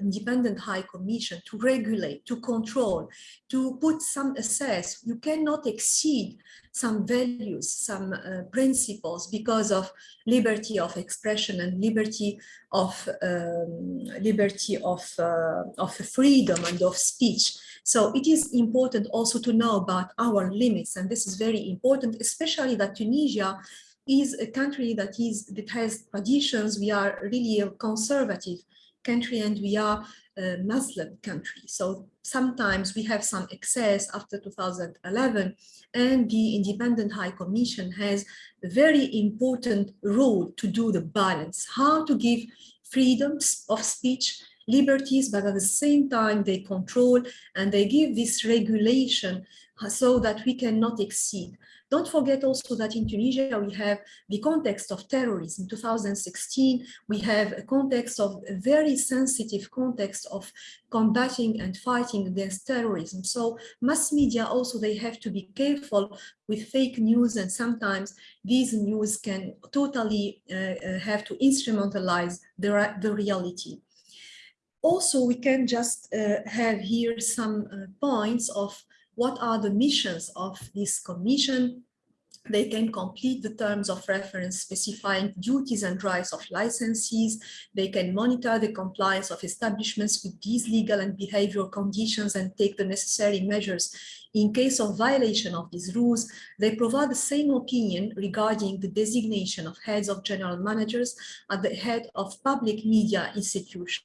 Independent High Commission to regulate, to control, to put some assess. You cannot exceed some values, some uh, principles because of liberty of expression and liberty of um, liberty of, uh, of freedom and of speech. So it is important also to know about our limits, and this is very important, especially that Tunisia is a country that is that has traditions. We are really a conservative country and we are a Muslim country. So sometimes we have some excess after 2011 and the Independent High Commission has a very important role to do the balance, how to give freedoms of speech, liberties, but at the same time they control and they give this regulation so that we cannot exceed. Don't forget also that in Tunisia, we have the context of terrorism. In 2016, we have a context of a very sensitive context of combating and fighting against terrorism. So mass media also, they have to be careful with fake news and sometimes these news can totally uh, uh have to instrumentalize the, the reality. Also, we can just uh, have here some uh, points of what are the missions of this commission. They can complete the terms of reference specifying duties and rights of licensees. They can monitor the compliance of establishments with these legal and behavioral conditions and take the necessary measures in case of violation of these rules, they provide the same opinion regarding the designation of heads of general managers at the head of public media institutions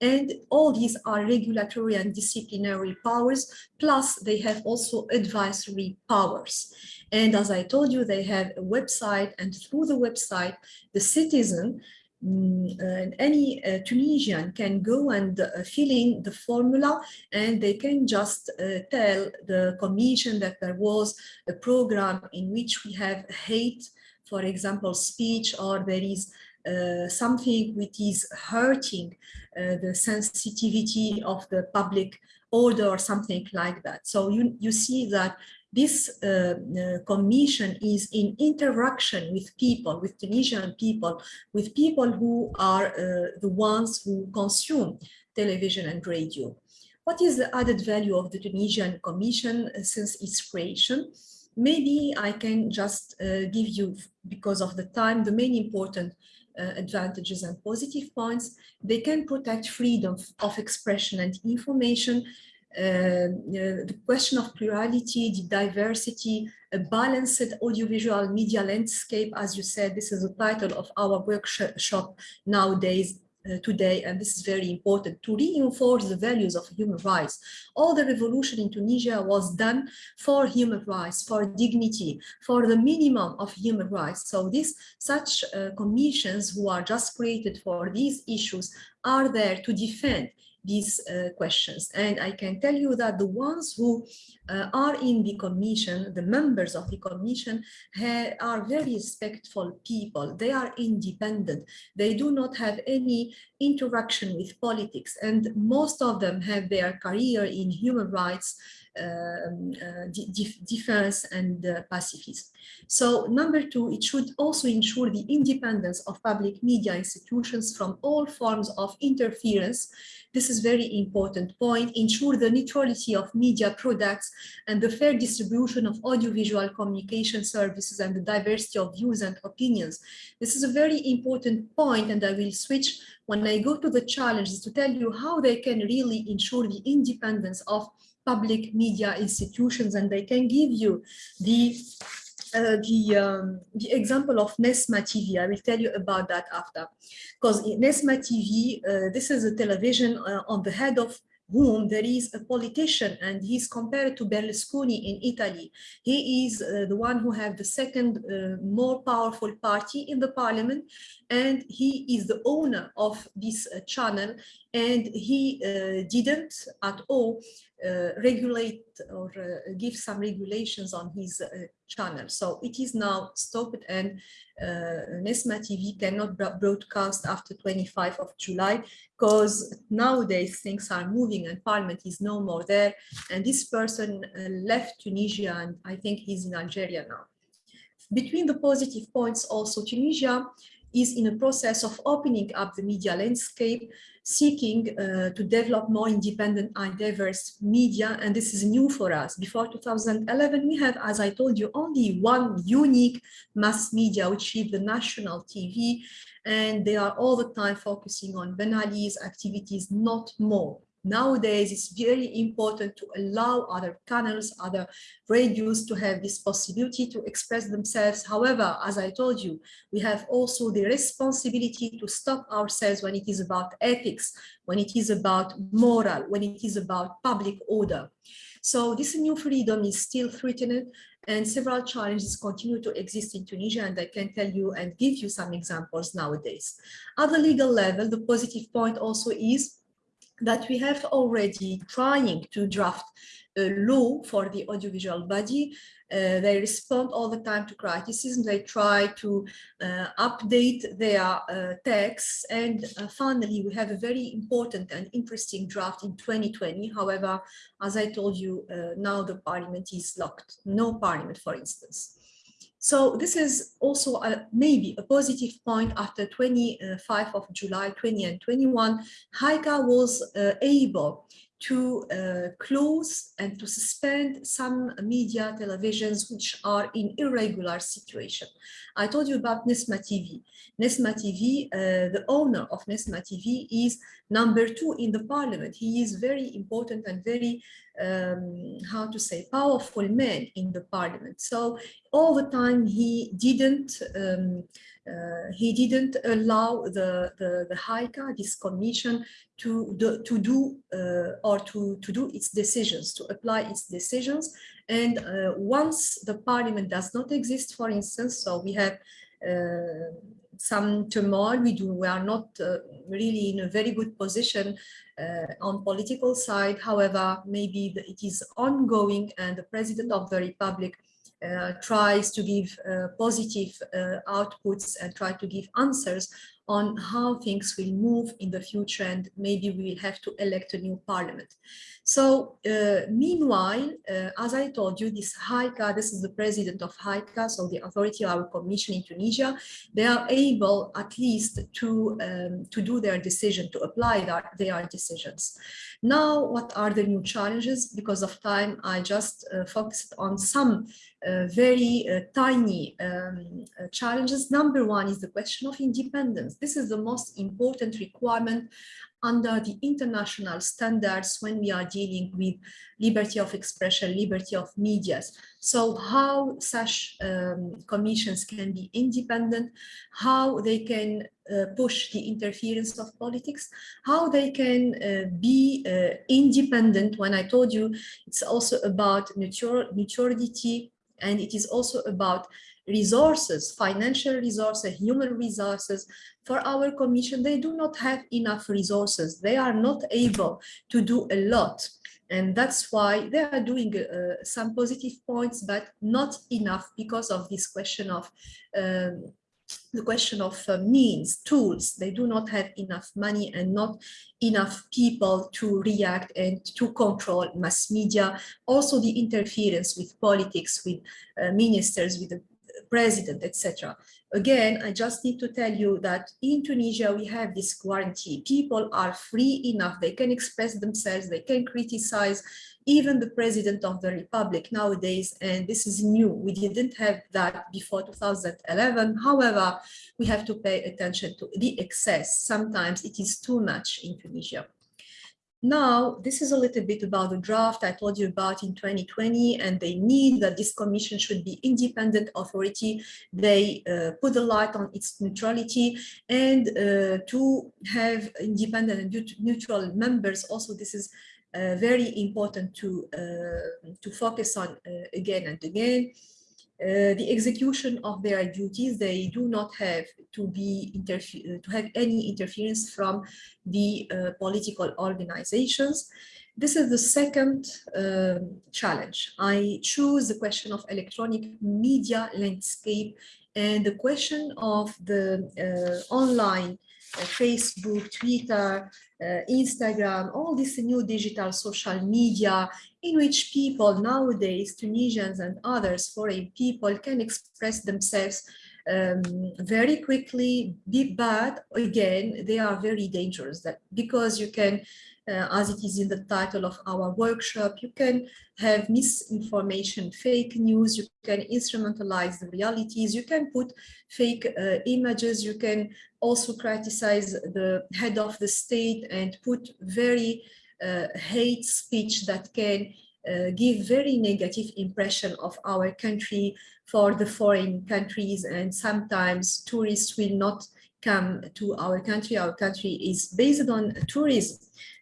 and all these are regulatory and disciplinary powers, plus they have also advisory powers. And as I told you, they have a website and through the website, the citizen mm, uh, any uh, Tunisian can go and uh, fill in the formula and they can just uh, tell the commission that there was a program in which we have hate, for example, speech, or there is uh, something which is hurting uh, the sensitivity of the public order or something like that. So you, you see that this uh, uh, commission is in interaction with people, with Tunisian people, with people who are uh, the ones who consume television and radio. What is the added value of the Tunisian Commission since its creation? Maybe I can just give you, because of the time, the main important uh, advantages and positive points. They can protect freedom of expression and information. Uh, the question of plurality, the diversity, a balanced audiovisual media landscape, as you said, this is the title of our workshop nowadays, uh, today, and this is very important, to reinforce the values of human rights. All the revolution in Tunisia was done for human rights, for dignity, for the minimum of human rights. So these such uh, commissions who are just created for these issues are there to defend these uh, questions. And I can tell you that the ones who uh, are in the commission, the members of the commission are very respectful people. They are independent. They do not have any interaction with politics. And most of them have their career in human rights defense and uh, pacifism. So number two, it should also ensure the independence of public media institutions from all forms of interference this is very important point, ensure the neutrality of media products and the fair distribution of audiovisual communication services and the diversity of views and opinions. This is a very important point and I will switch when I go to the challenges to tell you how they can really ensure the independence of public media institutions and they can give you the uh, the, um, the example of Nesma TV. I will tell you about that after. Because Nesma TV, uh, this is a television uh, on the head of whom there is a politician and he's compared to Berlusconi in Italy. He is uh, the one who have the second uh, more powerful party in the parliament and he is the owner of this uh, channel and he uh, didn't at all Uh, regulate or uh, give some regulations on his uh, channel. So it is now stopped and uh, Nesma TV cannot broadcast after 25 of July because nowadays things are moving and parliament is no more there. And this person left Tunisia and I think he's in Algeria now. Between the positive points also, Tunisia is in a process of opening up the media landscape, seeking uh, to develop more independent and diverse media. And this is new for us. Before 2011, we have, as I told you, only one unique mass media, which is the national TV. And they are all the time focusing on Ben Ali's activities, not more nowadays it's very important to allow other channels, other radios to have this possibility to express themselves. However, as I told you, we have also the responsibility to stop ourselves when it is about ethics, when it is about moral, when it is about public order. So this new freedom is still threatened and several challenges continue to exist in Tunisia and I can tell you and give you some examples nowadays. At the legal level, the positive point also is that we have already trying to draft a law for the audiovisual body. Uh, they respond all the time to criticism. They try to uh, update their uh, texts. And uh, finally, we have a very important and interesting draft in 2020. However, as I told you, uh, now the parliament is locked. No parliament, for instance. So this is also a, maybe a positive point after 25 of July 20 and 21, HAICA was uh, able to uh, close and to suspend some media televisions which are in irregular situation. I told you about Nesma TV. Nesma TV, uh, the owner of Nesma TV is number two in the parliament. He is very important and very, um, how to say, powerful man in the parliament. So all the time he didn't um, uh, he didn't allow the, the, the this commission, to, do, to do uh, or to, to do its decisions, to apply its decisions. And uh, once the parliament does not exist, for instance, so we have uh, some turmoil, we do, we are not uh, really in a very good position uh, on political side. However, maybe the, it is ongoing and the president of the republic tries to give uh, positive uh, outputs and try to give answers on how things will move in the future and maybe we will have to elect a new parliament. So uh, meanwhile, uh, as I told you, this HAICA, this is the president of HAICA, so the authority of our commission in Tunisia, they are able at least to, um, to do their decision, to apply their, their decisions. Now, what are the new challenges? Because of time, I just uh, focused on some uh, very uh, tiny um, uh, challenges. Number one is the question of independence. This is the most important requirement under the international standards when we are dealing with liberty of expression, liberty of medias. So how such um, commissions can be independent, how they can uh, push the interference of politics, how they can uh, be uh, independent. When I told you, it's also about neutrality, and it is also about resources, financial resources, human resources. For our commission, they do not have enough resources. They are not able to do a lot. And that's why they are doing uh, some positive points, but not enough because of this question of um, the question of uh, means, tools, they do not have enough money and not enough people to react and to control mass media. Also the interference with politics, with uh, ministers, with the president, etc. Again, I just need to tell you that in Tunisia, we have this guarantee. People are free enough, they can express themselves, they can criticize even the president of the republic nowadays, and this is new. We didn't have that before 2011. However, we have to pay attention to the excess. Sometimes it is too much in Tunisia. Now, this is a little bit about the draft I told you about in 2020, and they need that this commission should be independent authority. They uh, put the light on its neutrality and uh, to have independent and neutral members. Also, this is uh, very important to, uh, to focus on uh, again and again. Uh, the execution of their duties, they do not have to be to have any interference from the uh, political organizations. This is the second uh, challenge. I choose the question of electronic media landscape and the question of the online Facebook, Twitter, uh, Instagram, all this new digital social media in which people nowadays, Tunisians and others foreign people can express themselves um, very quickly, bad, again, they are very dangerous that because you can uh, as it is in the title of our workshop, you can have misinformation, fake news, you can instrumentalize the realities, you can put fake uh, images, you can also criticize the head of the state and put very uh, hate speech that can uh, give very negative impression of our country for the foreign countries and sometimes tourists will not come to our country. Our country is based on tourism.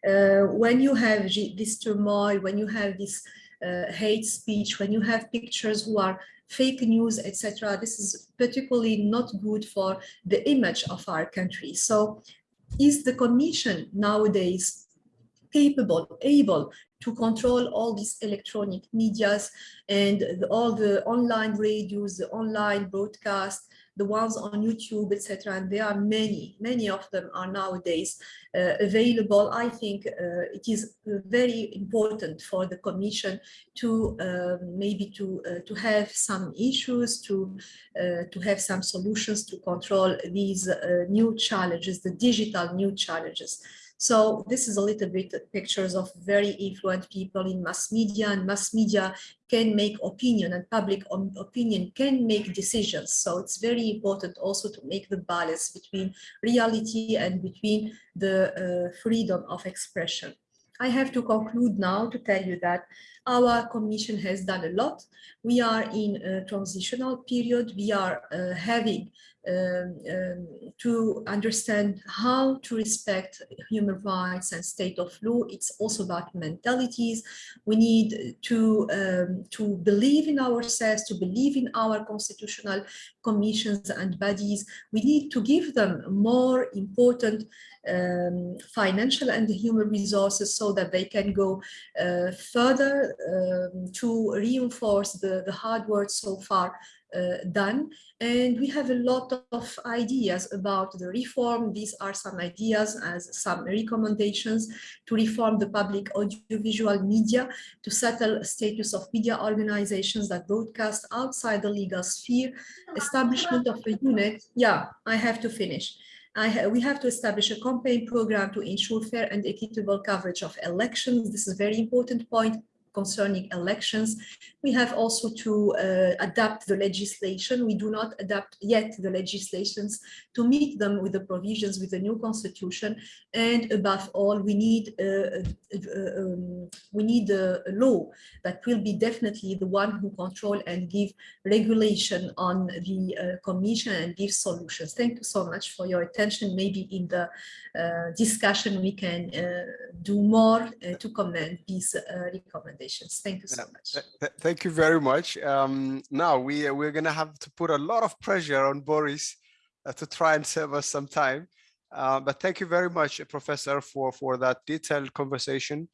Uh, when you have this turmoil, when you have this uh, hate speech, when you have pictures who are fake news, etc., this is particularly not good for the image of our country. So is the commission nowadays capable, able to control all these electronic medias and all the online radios, the online broadcast, the ones on YouTube, etc. And there are many, many of them are nowadays uh, available. I think uh, it is very important for the Commission to uh, maybe to uh, to have some issues, to uh, to have some solutions to control these uh, new challenges, the digital new challenges. So this is a little bit pictures of very influential people in mass media and mass media can make opinion and public opinion can make decisions. So it's very important also to make the balance between reality and between the uh, freedom of expression. I have to conclude now to tell you that our commission has done a lot. We are in a transitional period. We are uh, having um, um, to understand how to respect human rights and state of law. It's also about mentalities. We need to, um, to believe in ourselves, to believe in our constitutional commissions and bodies. We need to give them more important um, financial and human resources so that they can go uh, further um, to reinforce the, the hard work so far uh, done. And we have a lot of ideas about the reform. These are some ideas as some recommendations to reform the public audiovisual media, to settle status of media organizations that broadcast outside the legal sphere, establishment of a unit. Yeah, I have to finish. Ha we have to establish a campaign program to ensure fair and equitable coverage of elections. This is a very important point concerning elections. We have also to uh, adapt the legislation. We do not adapt yet the legislations to meet them with the provisions with the new constitution. And above all, we need uh, uh, um, we need a, law that will be definitely the one who control and give regulation on the uh, commission and give solutions. Thank you so much for your attention. Maybe in the uh, discussion we can uh, do more to comment these recommendations. Thank you so much. Thank you very much. Um, now we we're gonna have to put a lot of pressure on Boris uh, to try and save us some time. Uh, but thank you very much, Professor, for for that detailed conversation.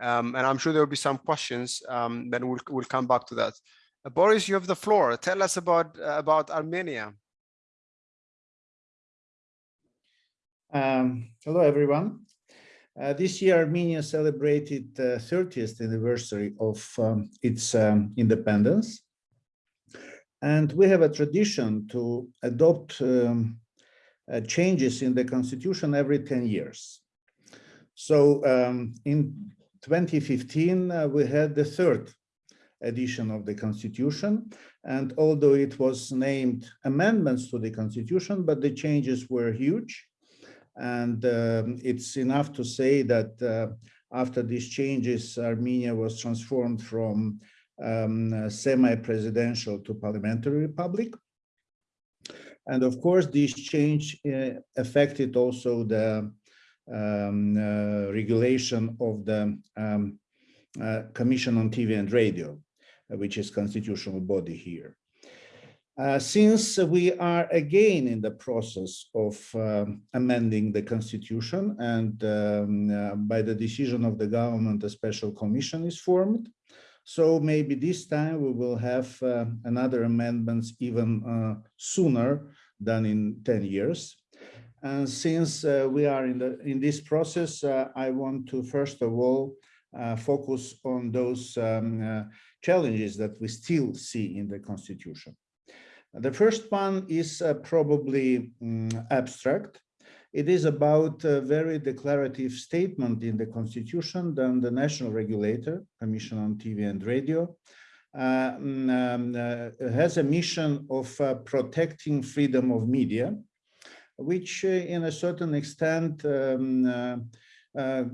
Um, and I'm sure there will be some questions. Um, then we'll we'll come back to that. Uh, Boris, you have the floor. Tell us about uh, about Armenia. Um, hello, everyone. Uh, this year, Armenia celebrated the 30th anniversary of um, its um, independence. And we have a tradition to adopt um, uh, changes in the constitution every 10 years. So um, in 2015, uh, we had the third edition of the constitution. And although it was named amendments to the constitution, but the changes were huge. And um, it's enough to say that uh, after these changes, Armenia was transformed from um, semi-presidential to parliamentary republic. And of course, this change uh, affected also the um, uh, regulation of the um, uh, Commission on TV and Radio, which is constitutional body here. Uh, since we are again in the process of um, amending the constitution and um, uh, by the decision of the government, a special commission is formed. So maybe this time we will have uh, another amendments even uh, sooner than in 10 years. And since uh, we are in, the, in this process, I want to first of all focus on those um, challenges that we still see in the constitution. The first one is uh, probably um, abstract. It is about a very declarative statement in the constitution than the national regulator, Commission on TV and Radio, uh, mm, um, uh, has a mission of uh, protecting freedom of media, which uh, in a certain extent um, uh,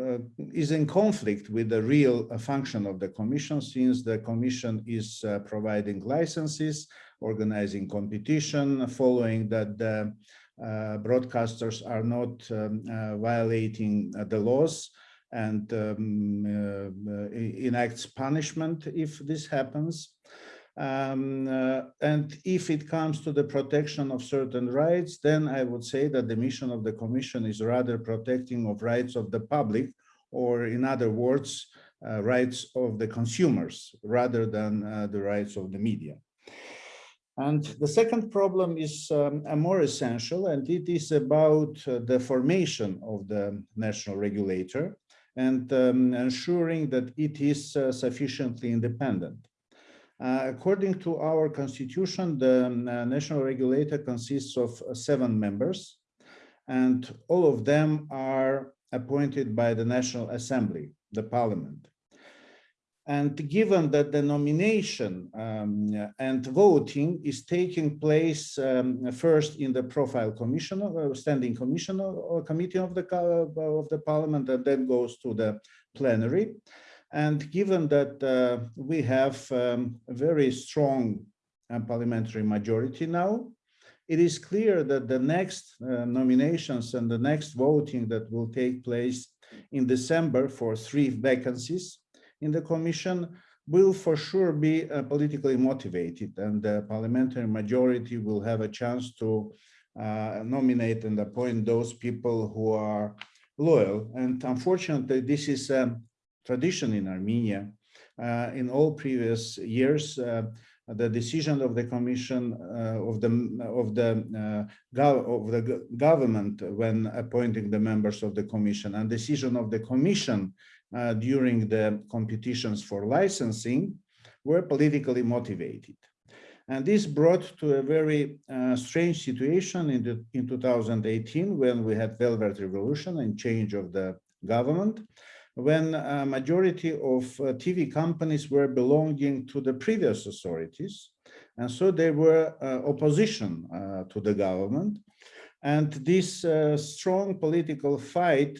uh, is in conflict with the real uh, function of the commission since the commission is providing licenses, organizing competition, following that the uh, broadcasters are not um, uh, violating uh, the laws and um, enacts punishment if this happens. Um, uh, and if it comes to the protection of certain rights, then I would say that the mission of the commission is rather protecting of rights of the public, or in other words, uh, rights of the consumers rather than uh, the rights of the media. And the second problem is um, more essential, and it is about uh, the formation of the national regulator and um, ensuring that it is uh, sufficiently independent. Uh, according to our constitution, the um, uh, national regulator consists of uh, seven members, and all of them are appointed by the National Assembly, the parliament. And given that the nomination um, and voting is taking place um, first in the profile commission, uh, standing commission or, or committee of the of the parliament, and then goes to the plenary. And given that uh, we have um, a very strong uh, parliamentary majority now, it is clear that the next uh, nominations and the next voting that will take place in December for three vacancies in the commission will for sure be uh, politically motivated and the parliamentary majority will have a chance to uh, nominate and appoint those people who are loyal. And unfortunately, this is a tradition in Armenia. Uh, in all previous years, uh, the decision of the commission uh, of the of the uh, of the government when appointing the members of the commission and decision of the commission uh, during the competitions for licensing were politically motivated. And this brought to a very uh, strange situation in, the, in 2018 when we had Velvet Revolution and change of the government, when a majority of uh, TV companies were belonging to the previous authorities. And so they were uh, opposition uh, to the government. And this uh, strong political fight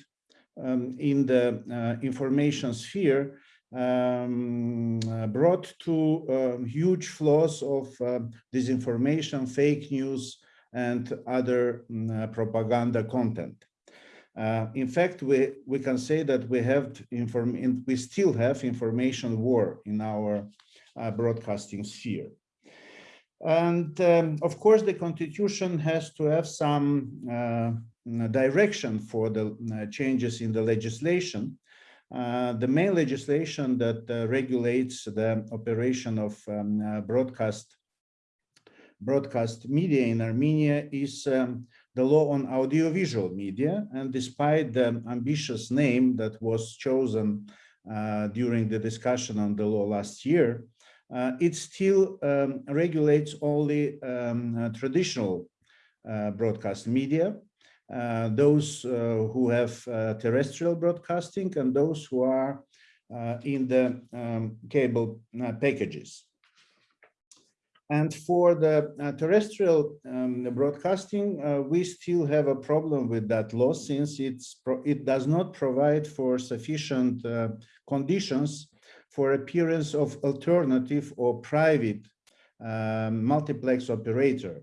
um, in the uh, information sphere um, uh, brought to um, huge flows of uh, disinformation, fake news, and other um, propaganda content. Uh, in fact, we, we can say that we have inform we still have information war in our uh, broadcasting sphere. And um, of course, the constitution has to have some uh, direction for the uh, changes in the legislation. Uh, the main legislation that uh, regulates the operation of um, broadcast broadcast media in Armenia is um, the law on audiovisual media. And despite the ambitious name that was chosen uh, during the discussion on the law last year, uh, it still um, regulates only um, uh, traditional broadcast media uh, those uh, who have uh, terrestrial broadcasting and those who are in the um, cable packages. And for the uh, terrestrial um, broadcasting, uh, we still have a problem with that law since it does not provide for sufficient uh, conditions for appearance of alternative or private um, multiplex operator.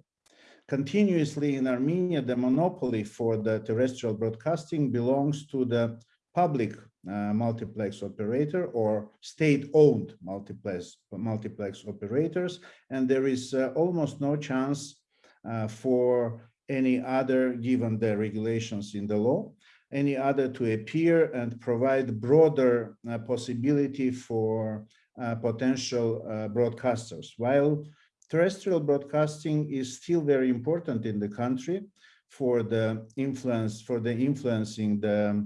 Continuously in Armenia, the monopoly for the terrestrial broadcasting belongs to the public uh, multiplex operator or state-owned multiplex multiplex operators, and there is uh, almost no chance uh, for any other, given the regulations in the law, any other to appear and provide broader uh, possibility for uh, potential uh, broadcasters. While terrestrial broadcasting is still very important in the country for the influence for the influencing the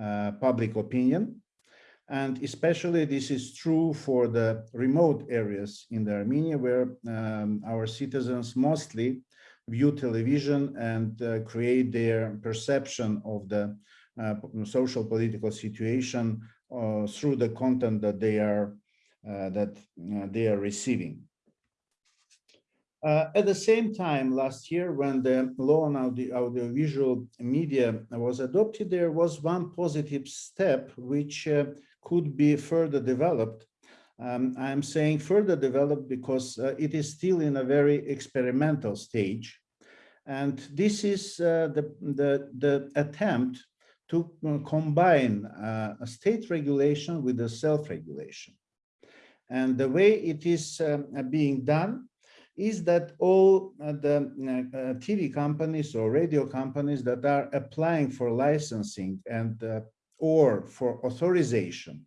uh, public opinion and especially this is true for the remote areas in the Armenia where um, our citizens mostly view television and uh, create their perception of the uh, social political situation uh, through the content that they are that they are receiving. Uh, at the same time, last year, when the law on audio, audiovisual media was adopted, there was one positive step which uh, could be further developed. Um, I'm saying further developed because uh, it is still in a very experimental stage. And this is uh, the, the, the attempt to uh, combine uh, a state regulation with a self-regulation. And the way it is um, being done is that all uh, the uh, TV companies or radio companies that are applying for licensing and uh, or for authorization,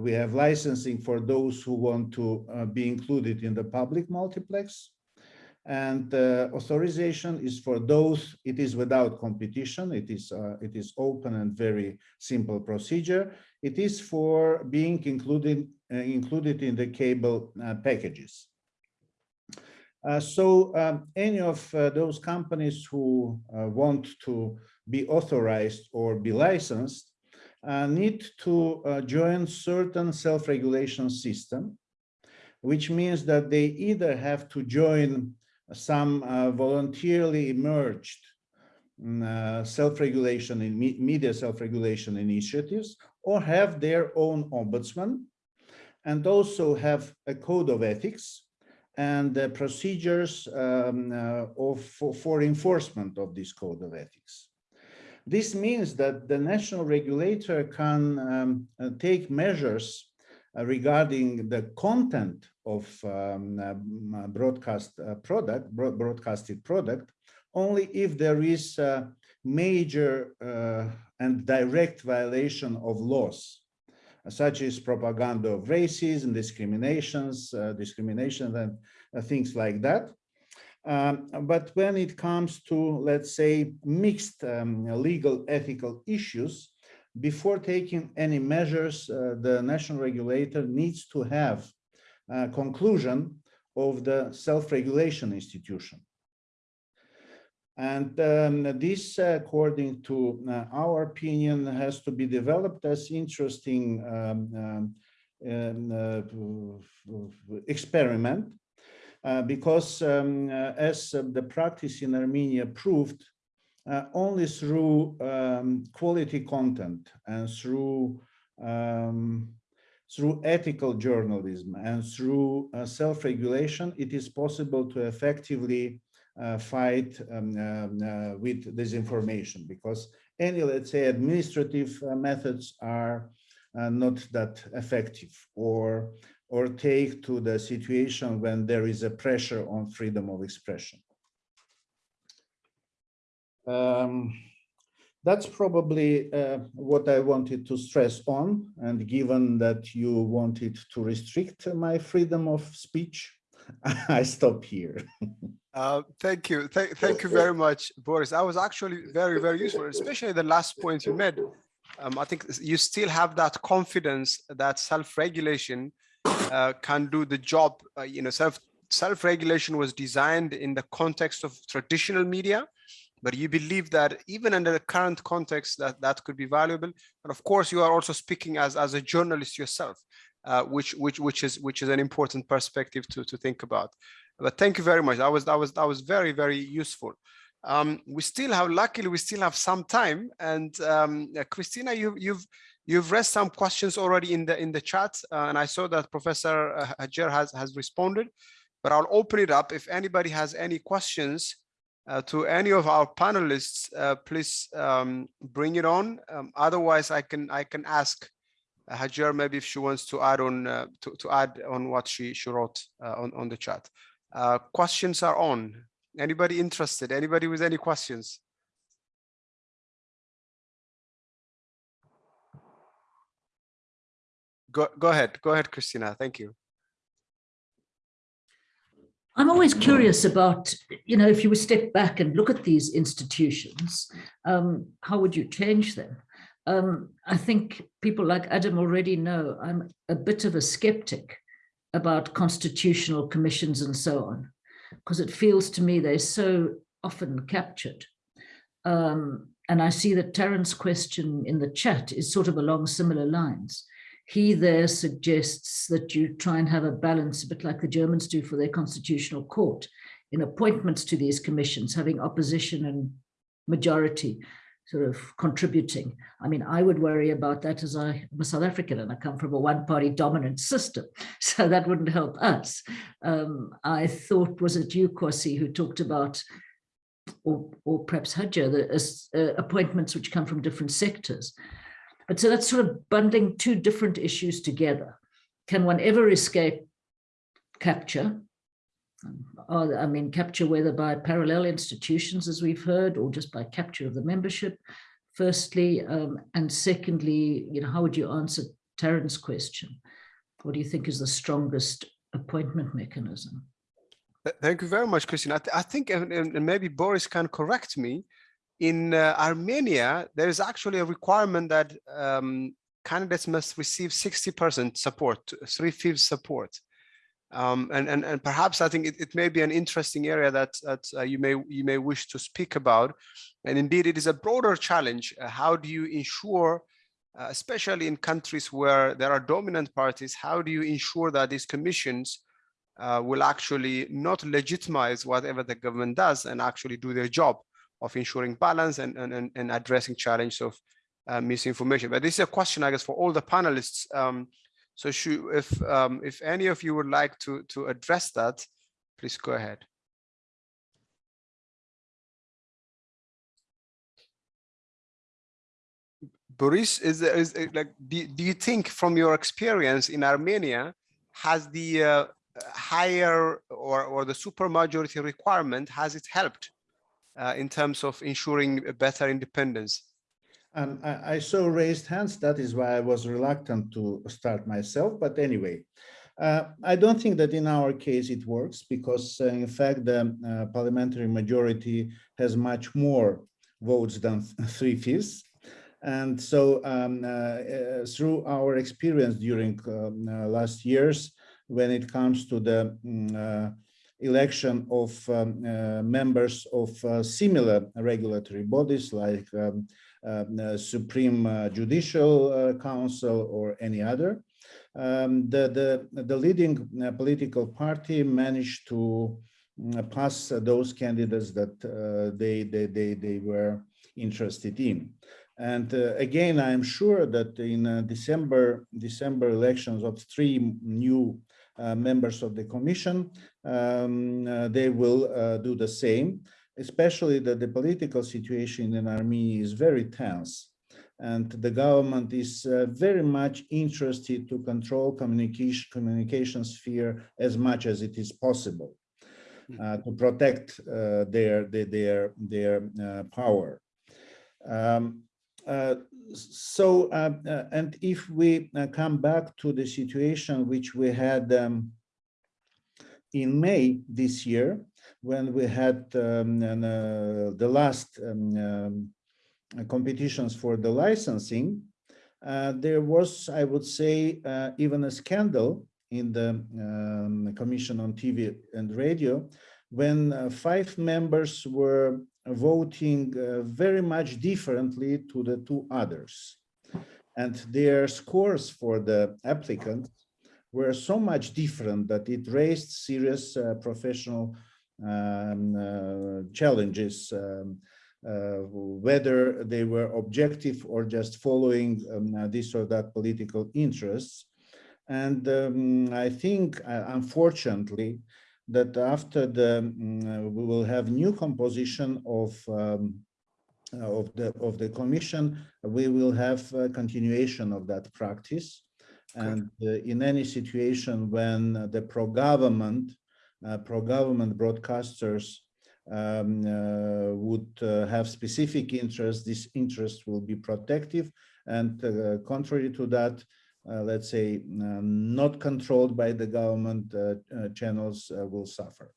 we have licensing for those who want to uh, be included in the public multiplex. And uh, authorization is for those, it is without competition, it is, uh, it is open and very simple procedure. It is for being included, included in the cable packages. Uh, so um, any of uh, those companies who uh, want to be authorized or be licensed need to join certain self-regulation system, which means that they either have to join some voluntarily emerged uh, self-regulation in me media self-regulation initiatives or have their own ombudsman and also have a code of ethics and procedures um, uh, of, for, for, enforcement of this code of ethics. This means that the national regulator can um, uh, take measures uh, regarding the content of um, uh, broadcast product, broadcasted product, only if there is a major uh, and direct violation of laws such as propaganda of racism, discriminations, uh, discrimination and uh, things like that. Um, but when it comes to, let's say, mixed um, legal ethical issues, before taking any measures, uh, the national regulator needs to have a conclusion of the self-regulation institution. And um, this, according to uh, our opinion, has to be developed as interesting um, um, uh, experiment uh, because um, uh, as uh, the practice in Armenia proved, uh, only through um, quality content and through um, through ethical journalism and through self-regulation, it is possible to effectively uh, fight um, um, uh, with disinformation because any, let's say, administrative uh, methods are not that effective or or take to the situation when there is a pressure on freedom of expression. Um, that's probably uh, what I wanted to stress on. And given that you wanted to restrict my freedom of speech, I stop here. Uh, thank you. Th thank you very much, Boris. That was actually very, very useful, especially the last point you made. Um, I think you still have that confidence that self-regulation uh, can do the job. Uh, you know, self self-regulation was designed in the context of traditional media, but you believe that even under the current context that that could be valuable. And of course, you are also speaking as as a journalist yourself, uh, which which which is which is an important perspective to to think about. But thank you very much. That was that was that was very very useful. Um, we still have luckily we still have some time. And um, Christina, you you've you've raised some questions already in the in the chat, uh, and I saw that Professor uh, Hajer has has responded. But I'll open it up if anybody has any questions uh, to any of our panelists. Uh, please um, bring it on. Um, otherwise, I can I can ask Hajer maybe if she wants to add on uh, to to add on what she she wrote uh, on on the chat. Uh, questions are on. Anybody interested? Anybody with any questions? Go, go ahead. Go ahead, Christina. Thank you. I'm always curious about, you know, if you would step back and look at these institutions, um, how would you change them? Um, I think people like Adam already know I'm a bit of a skeptic about constitutional commissions and so on, because it feels to me they're so often captured. Um, and I see that Terence question in the chat is sort of along similar lines. He there suggests that you try and have a balance, a bit like the Germans do for their constitutional court, in appointments to these commissions, having opposition and majority sort of contributing. I mean, I would worry about that as I, am a South African and I come from a one-party dominant system, so that wouldn't help us. Um, I thought, was it you, Kwasi, who talked about, or, or perhaps Hadja, the uh, appointments which come from different sectors. But so that's sort of bundling two different issues together. Can one ever escape capture? or, I mean, capture whether by parallel institutions, as we've heard, or just by capture of the membership, firstly, um, and secondly, you know, how would you answer Taryn's question? What do you think is the strongest appointment mechanism? Thank you very much, Christine. I, th- I think, and and maybe Boris can correct me, in uh, Armenia, there is actually a requirement that um, candidates must receive 60% support, three-fifths support. Um, and, and, and perhaps I think it, it may be an interesting area that, that uh, you, may, you may wish to speak about. And indeed, it is a broader challenge. Uh, how do you ensure, uh, especially in countries where there are dominant parties, how do you ensure that these commissions uh, will actually not legitimize whatever the government does and actually do their job of ensuring balance and, and, and, addressing challenge of uh, misinformation. But this is a question, I guess, for all the panelists. Um, so should, if, um, if any of you would like to, to address that, please go ahead. Boris, is, is it like, do, do you think from your experience in Armenia, has the uh, higher or, or the supermajority requirement, has it helped uh, in terms of ensuring better independence? Um, I, I saw raised hands. That is why I was reluctant to start myself. But anyway, uh, I don't think that in our case it works because, uh, in fact, the uh, parliamentary majority has much more votes than three fifths. And so, um, uh, uh, through our experience during um, last years, when it comes to the mm, election of um, uh, members of uh, similar regulatory bodies like um, um, uh, Supreme uh, Judicial uh, Council or any other. Um, the, the, the leading uh, political party managed to mm, pass those candidates that they, they, they, they were interested in. And uh, again, I'm sure that in uh, December, December elections of three new uh, members of the commission, um, uh, they will uh, do the same. Especially that the political situation in Armenia is very tense. And the government is uh, very much interested to control communication communication sphere as much as it is possible uh, to protect uh, their their their, their uh, power. Um, uh, so, uh, uh, and if we uh, come back to the situation which we had um, in May this year, when we had um, uh, the last um, um, competitions for the licensing, uh, there was, I would say, uh, even a scandal in the um, Commission on TV and Radio when uh, five members were voting uh, very much differently to the two others. And their scores for the applicants were so much different that it raised serious uh, professional um, uh, challenges, um, uh, whether they were objective or just following um, uh, this or that political interests. And um, I think, uh, unfortunately, that after the um, we will have new composition of um, of the of the commission, we will have continuation of that practice. And uh, in any situation when the pro-government uh, pro-government broadcasters um, uh, would uh, have specific interests, this interest will be protective. And uh, contrary to that, uh, let's say, um, not controlled by the government uh, channels will suffer.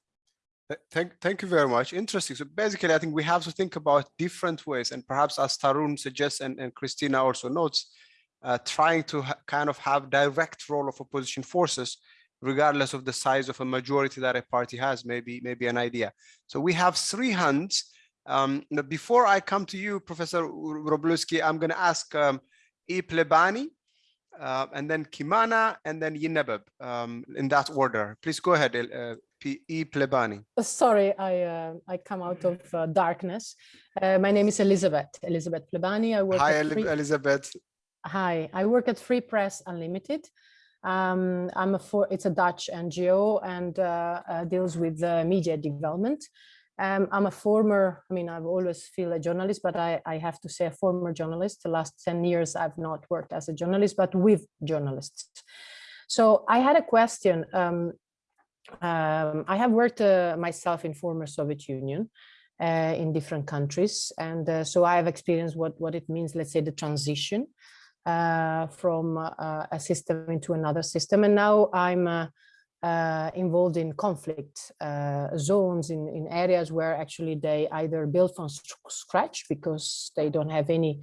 Thank, thank you very much. Interesting. So basically, I think we have to think about different ways, and perhaps as Tarun suggests and, and Christina also notes, uh, trying to kind of have direct role of opposition forces regardless of the size of a majority that a party has, maybe, maybe an idea. So we have three hands. Um, before I come to you, Professor Wróblewski, I'm going to ask um, E. Plebani, uh, and then Kimana, and then Yinebeb, um, in that order. Please go ahead, uh, E Plebani. Sorry, I uh, I come out of uh, darkness. Uh, my name is Elizabeth, Elizabeth Plebani. I work Hi, Elizabeth. Hi, I work at Free Press Unlimited. Um, I'm a for it's a Dutch NGO and uh, uh, deals with uh, media development. Um, I'm a former, I mean, I've always feel a journalist, but I, I have to say a former journalist. The last 10 years, I've not worked as a journalist, but with journalists. So I had a question. Um, um, I have worked uh, myself in former Soviet Union uh, in different countries. And uh, so I have experienced what, what it means, let's say the transition uh, from uh, a system into another system. And now I'm uh, uh, involved in conflict uh, zones in, in areas where actually they either build from scratch because they don't have any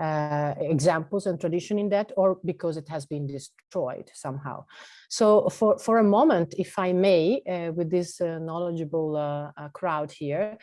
uh, examples and tradition in that or because it has been destroyed somehow. So for, for a moment, if I may, uh, with this uh, knowledgeable uh, uh, crowd here,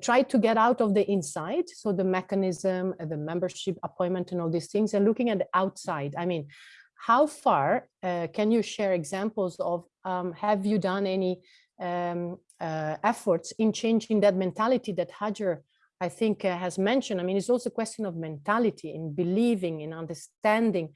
try to get out of the inside, so the mechanism, the membership appointment and all these things, and looking at the outside. I mean, how far can you share examples of, um, have you done any um, efforts in changing that mentality that Hajer I think uh, has mentioned. I mean, it's also a question of mentality in believing, in understanding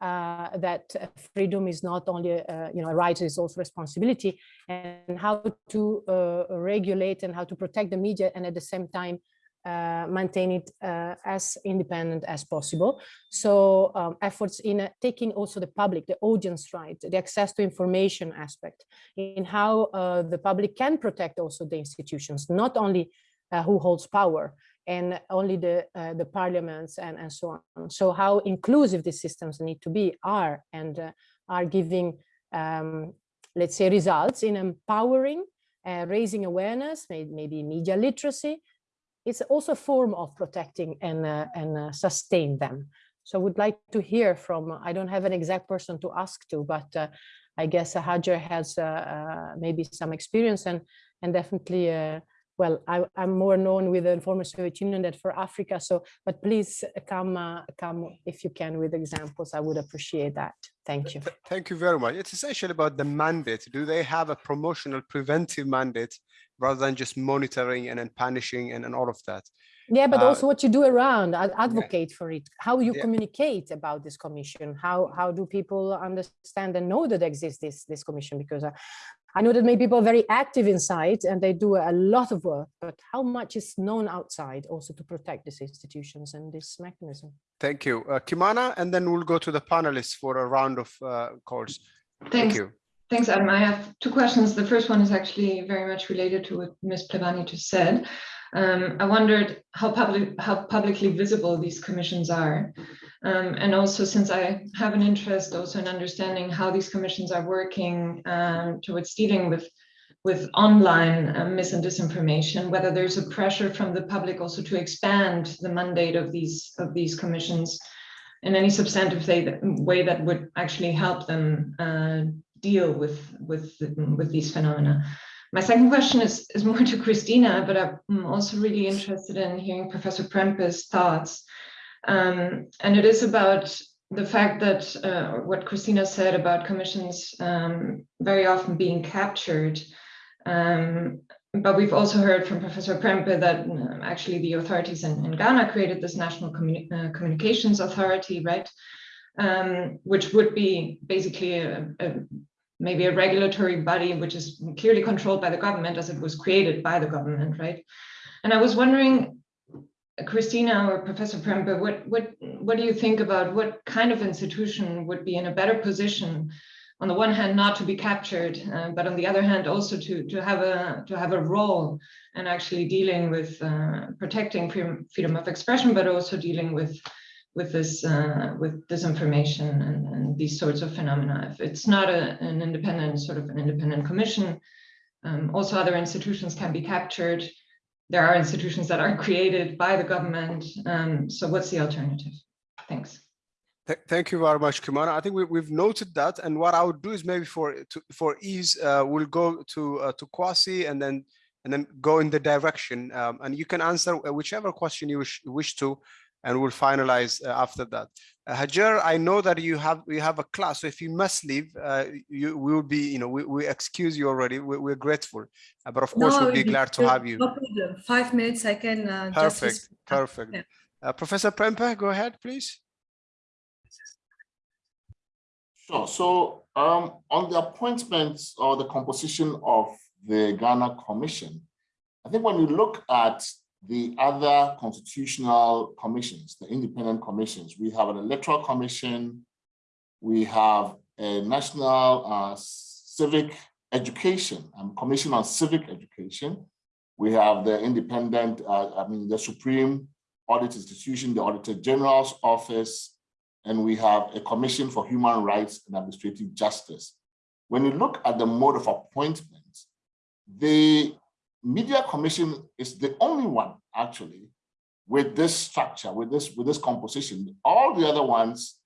uh, that uh, freedom is not only, uh, you know, a right, it's also responsibility and how to uh, regulate and how to protect the media and at the same time uh, maintain it uh, as independent as possible. So um, efforts in uh, taking also the public, the audience right, the access to information aspect in how uh, the public can protect also the institutions, not only uh, who holds power and only the uh, the parliaments and and so on. So how inclusive these systems need to be are and uh, are giving um, let's say results in empowering uh, raising awareness maybe media literacy it's also a form of protecting and uh, and uh, sustain them. So I would like to hear from i don't have an exact person to ask to but uh, i guess uh, hajer has uh, uh, maybe some experience and and definitely uh, well, I, I'm more known with the former Soviet Union than for Africa. So, but please come, uh, come if you can with examples. I would appreciate that. Thank you. Thank you very much. It's essentially about the mandate. Do they have a promotional preventive mandate rather than just monitoring and then punishing and, and all of that? Yeah, but Uh, also what you do around, ad- advocate for it, how you Yeah. communicate about this commission, how how do people understand and know that exists this this commission? Because uh, I know that many people are very active inside and they do a lot of work, but how much is known outside also to protect these institutions and this mechanism? Thank you. Uh, Kimana, and then we'll go to the panelists for a round of uh, calls. Thank you. Thanks, Adam. I have two questions. The first one is actually very much related to what Ms. Plevani just said. Um, I wondered how public, how publicly visible these commissions are. Um, and also since I have an interest also in understanding how these commissions are working um, towards dealing with with online uh, mis and disinformation, whether there's a pressure from the public also to expand the mandate of these of these commissions in any substantive way, way that would actually help them uh, deal with with with these phenomena. My second question is is more to Christina, but I'm also really interested in hearing Professor Prempeh's thoughts. Um, and it is about the fact that uh, what Christina said about commissions um, very often being captured. Um, but we've also heard from Professor Prempeh that um, actually the authorities in, in Ghana created this National Communi uh, Communications Authority, right? Um, which would be basically a, a, maybe a regulatory body which is clearly controlled by the government as it was created by the government, right? And I was wondering, Christina or Professor Prempeh, what, what, what do you think about what kind of institution would be in a better position on the one hand not to be captured uh, but on the other hand also to to have a to have a role and actually dealing with uh, protecting freedom of expression but also dealing with with this uh, with disinformation and, and these sorts of phenomena. If it's not a, an independent sort of an independent commission um, also other institutions can be captured. There are institutions that are created by the government um, so what's the alternative? Thanks. Th thank you very much, Kimana. I think we, we've noted that, and what I would do is maybe for to, for ease, uh, we'll go to uh, to Kwasi and then and then go in the direction, um, and you can answer whichever question you wish, wish to, and we'll finalize uh, after that. Uh, Hajer, I know that you have we have a class, so if you must leave, uh, you we will be, you know, we, we excuse you already. We, we're grateful, uh, but of course No, we'll be it- glad to have you. No problem. Five minutes, I can uh. Perfect, respond. perfect. Yeah. Uh, Professor Prempeh, go ahead, please. Sure. So um, on the appointments or the composition of the Ghana Commission, I think when you look at the other constitutional commissions, the independent commissions, we have an electoral commission, we have a national uh, civic education, um, commission on civic education. We have the independent, uh, I mean, the Supreme Audit Institution, the Auditor General's Office, and we have a Commission for Human Rights and Administrative Justice. When you look at the mode of appointment, the Media Commission is the only one actually with this structure, with this, with this composition. All the other ones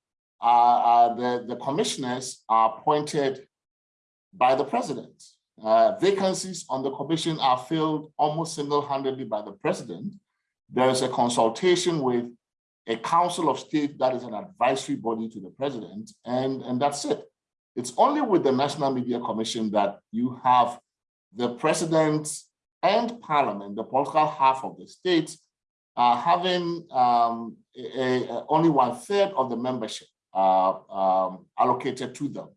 are, are the, the commissioners are appointed by the president. Uh, vacancies on the commission are filled almost single-handedly by the president. There is a consultation with a council of state that is an advisory body to the president, and, and that's it. It's only with the National Media Commission that you have the president and parliament, the political half of the state, uh, having um, a, a, only one third of the membership uh, um, allocated to them.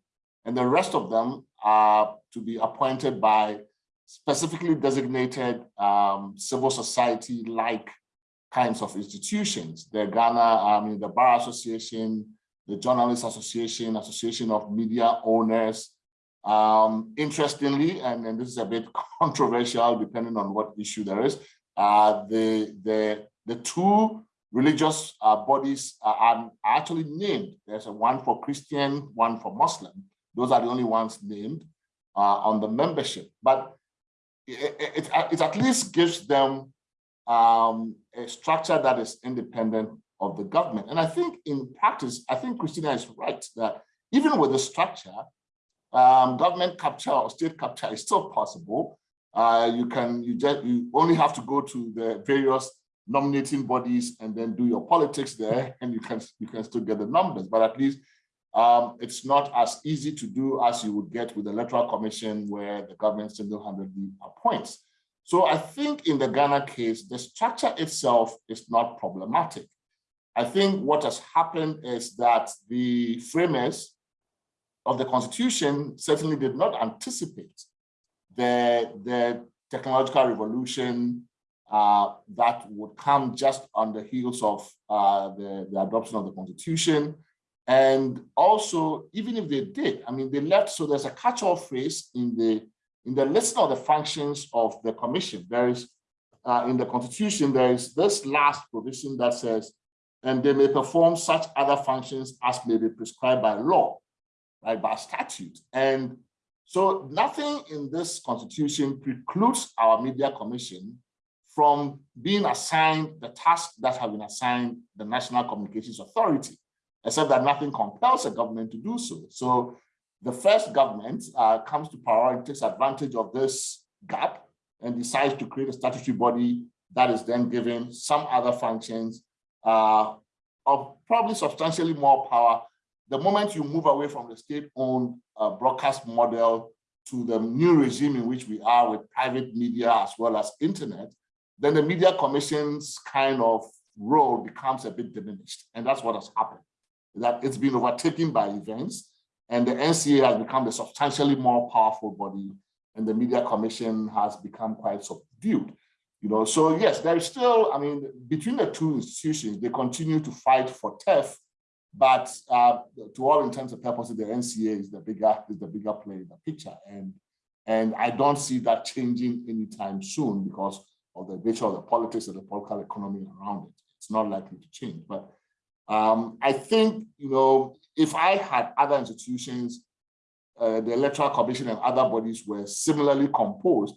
And the rest of them are to be appointed by specifically designated um, civil society-like kinds of institutions. The Ghana, I mean, the Bar Association, the Journalists Association, Association of Media Owners. Um, interestingly, and, and this is a bit controversial depending on what issue there is, uh, the, the, the two religious uh, bodies are, are actually named. There's a one for Christian, one for Muslim. Those are the only ones named uh, on the membership. But it, it, it at least gives them um, a structure that is independent of the government. And I think in practice, I think Christina is right that even with the structure, um, government capture or state capture is still possible. Uh, you can, you just, you only have to go to the various nominating bodies and then do your politics there and you can, you can still get the numbers, but at least um, it's not as easy to do as you would get with the electoral commission where the government single-handedly appoints. So I think in the Ghana case, the structure itself is not problematic. I think what has happened is that the framers of the constitution certainly did not anticipate the, the technological revolution uh, that would come just on the heels of uh, the, the adoption of the constitution. And also, even if they did, I mean, they left, so there's a catch-all phrase in the in the list of the functions of the commission. There is, uh, in the constitution, there is this last provision that says, and they may perform such other functions as may be prescribed by law, right, by statute. And so nothing in this constitution precludes our media commission from being assigned the tasks that have been assigned the National Communications Authority, except that nothing compels a government to do so. So the first government uh, comes to power and takes advantage of this gap and decides to create a statutory body that is then given some other functions uh, of probably substantially more power. The moment you move away from the state-owned uh, broadcast model to the new regime in which we are with private media as well as internet, then the media commission's kind of role becomes a bit diminished. And that's what has happened, that it's been overtaken by events and the NCA has become a substantially more powerful body and the media commission has become quite subdued. You know, so yes, there is still, I mean, between the two institutions, they continue to fight for TEF, but uh, to all intents and purposes, the NCA is the bigger is the bigger player in the picture, and and I don't see that changing anytime soon because of the nature of the politics and the political economy around it. It's not likely to change, but um, I think you know if I had other institutions, uh, the Electoral Commission and other bodies were similarly composed,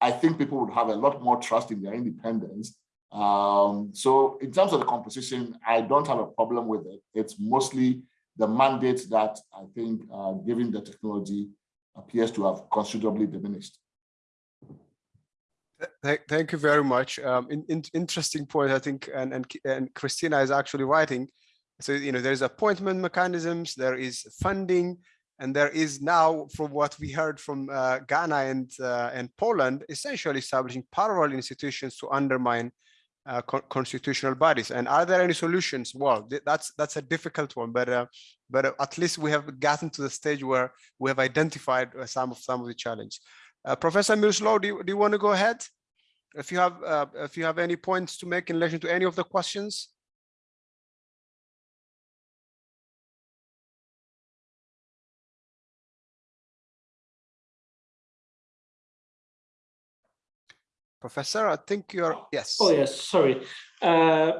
I think people would have a lot more trust in their independence. Um, so in terms of the composition, I don't have a problem with it. It's mostly the mandate that I think, uh, given the technology, appears to have considerably diminished. Th- Thank you very much. Um, in, in- interesting point, I think, and, and, and Christina is actually writing. So, you know, there's appointment mechanisms, there is funding, and there is now, from what we heard from uh, Ghana and, uh, and Poland, essentially establishing parallel institutions to undermine uh, con- constitutional bodies. And are there any solutions? Well, th- that's that's a difficult one, but uh, but uh, at least we have gotten to the stage where we have identified uh, some of some of the challenge. Uh, Professor Mirslow, do you, do you want to go ahead? If you have uh, if you have any points to make in relation to any of the questions. Professor, I think you're, yes. Oh, yes, sorry. Uh,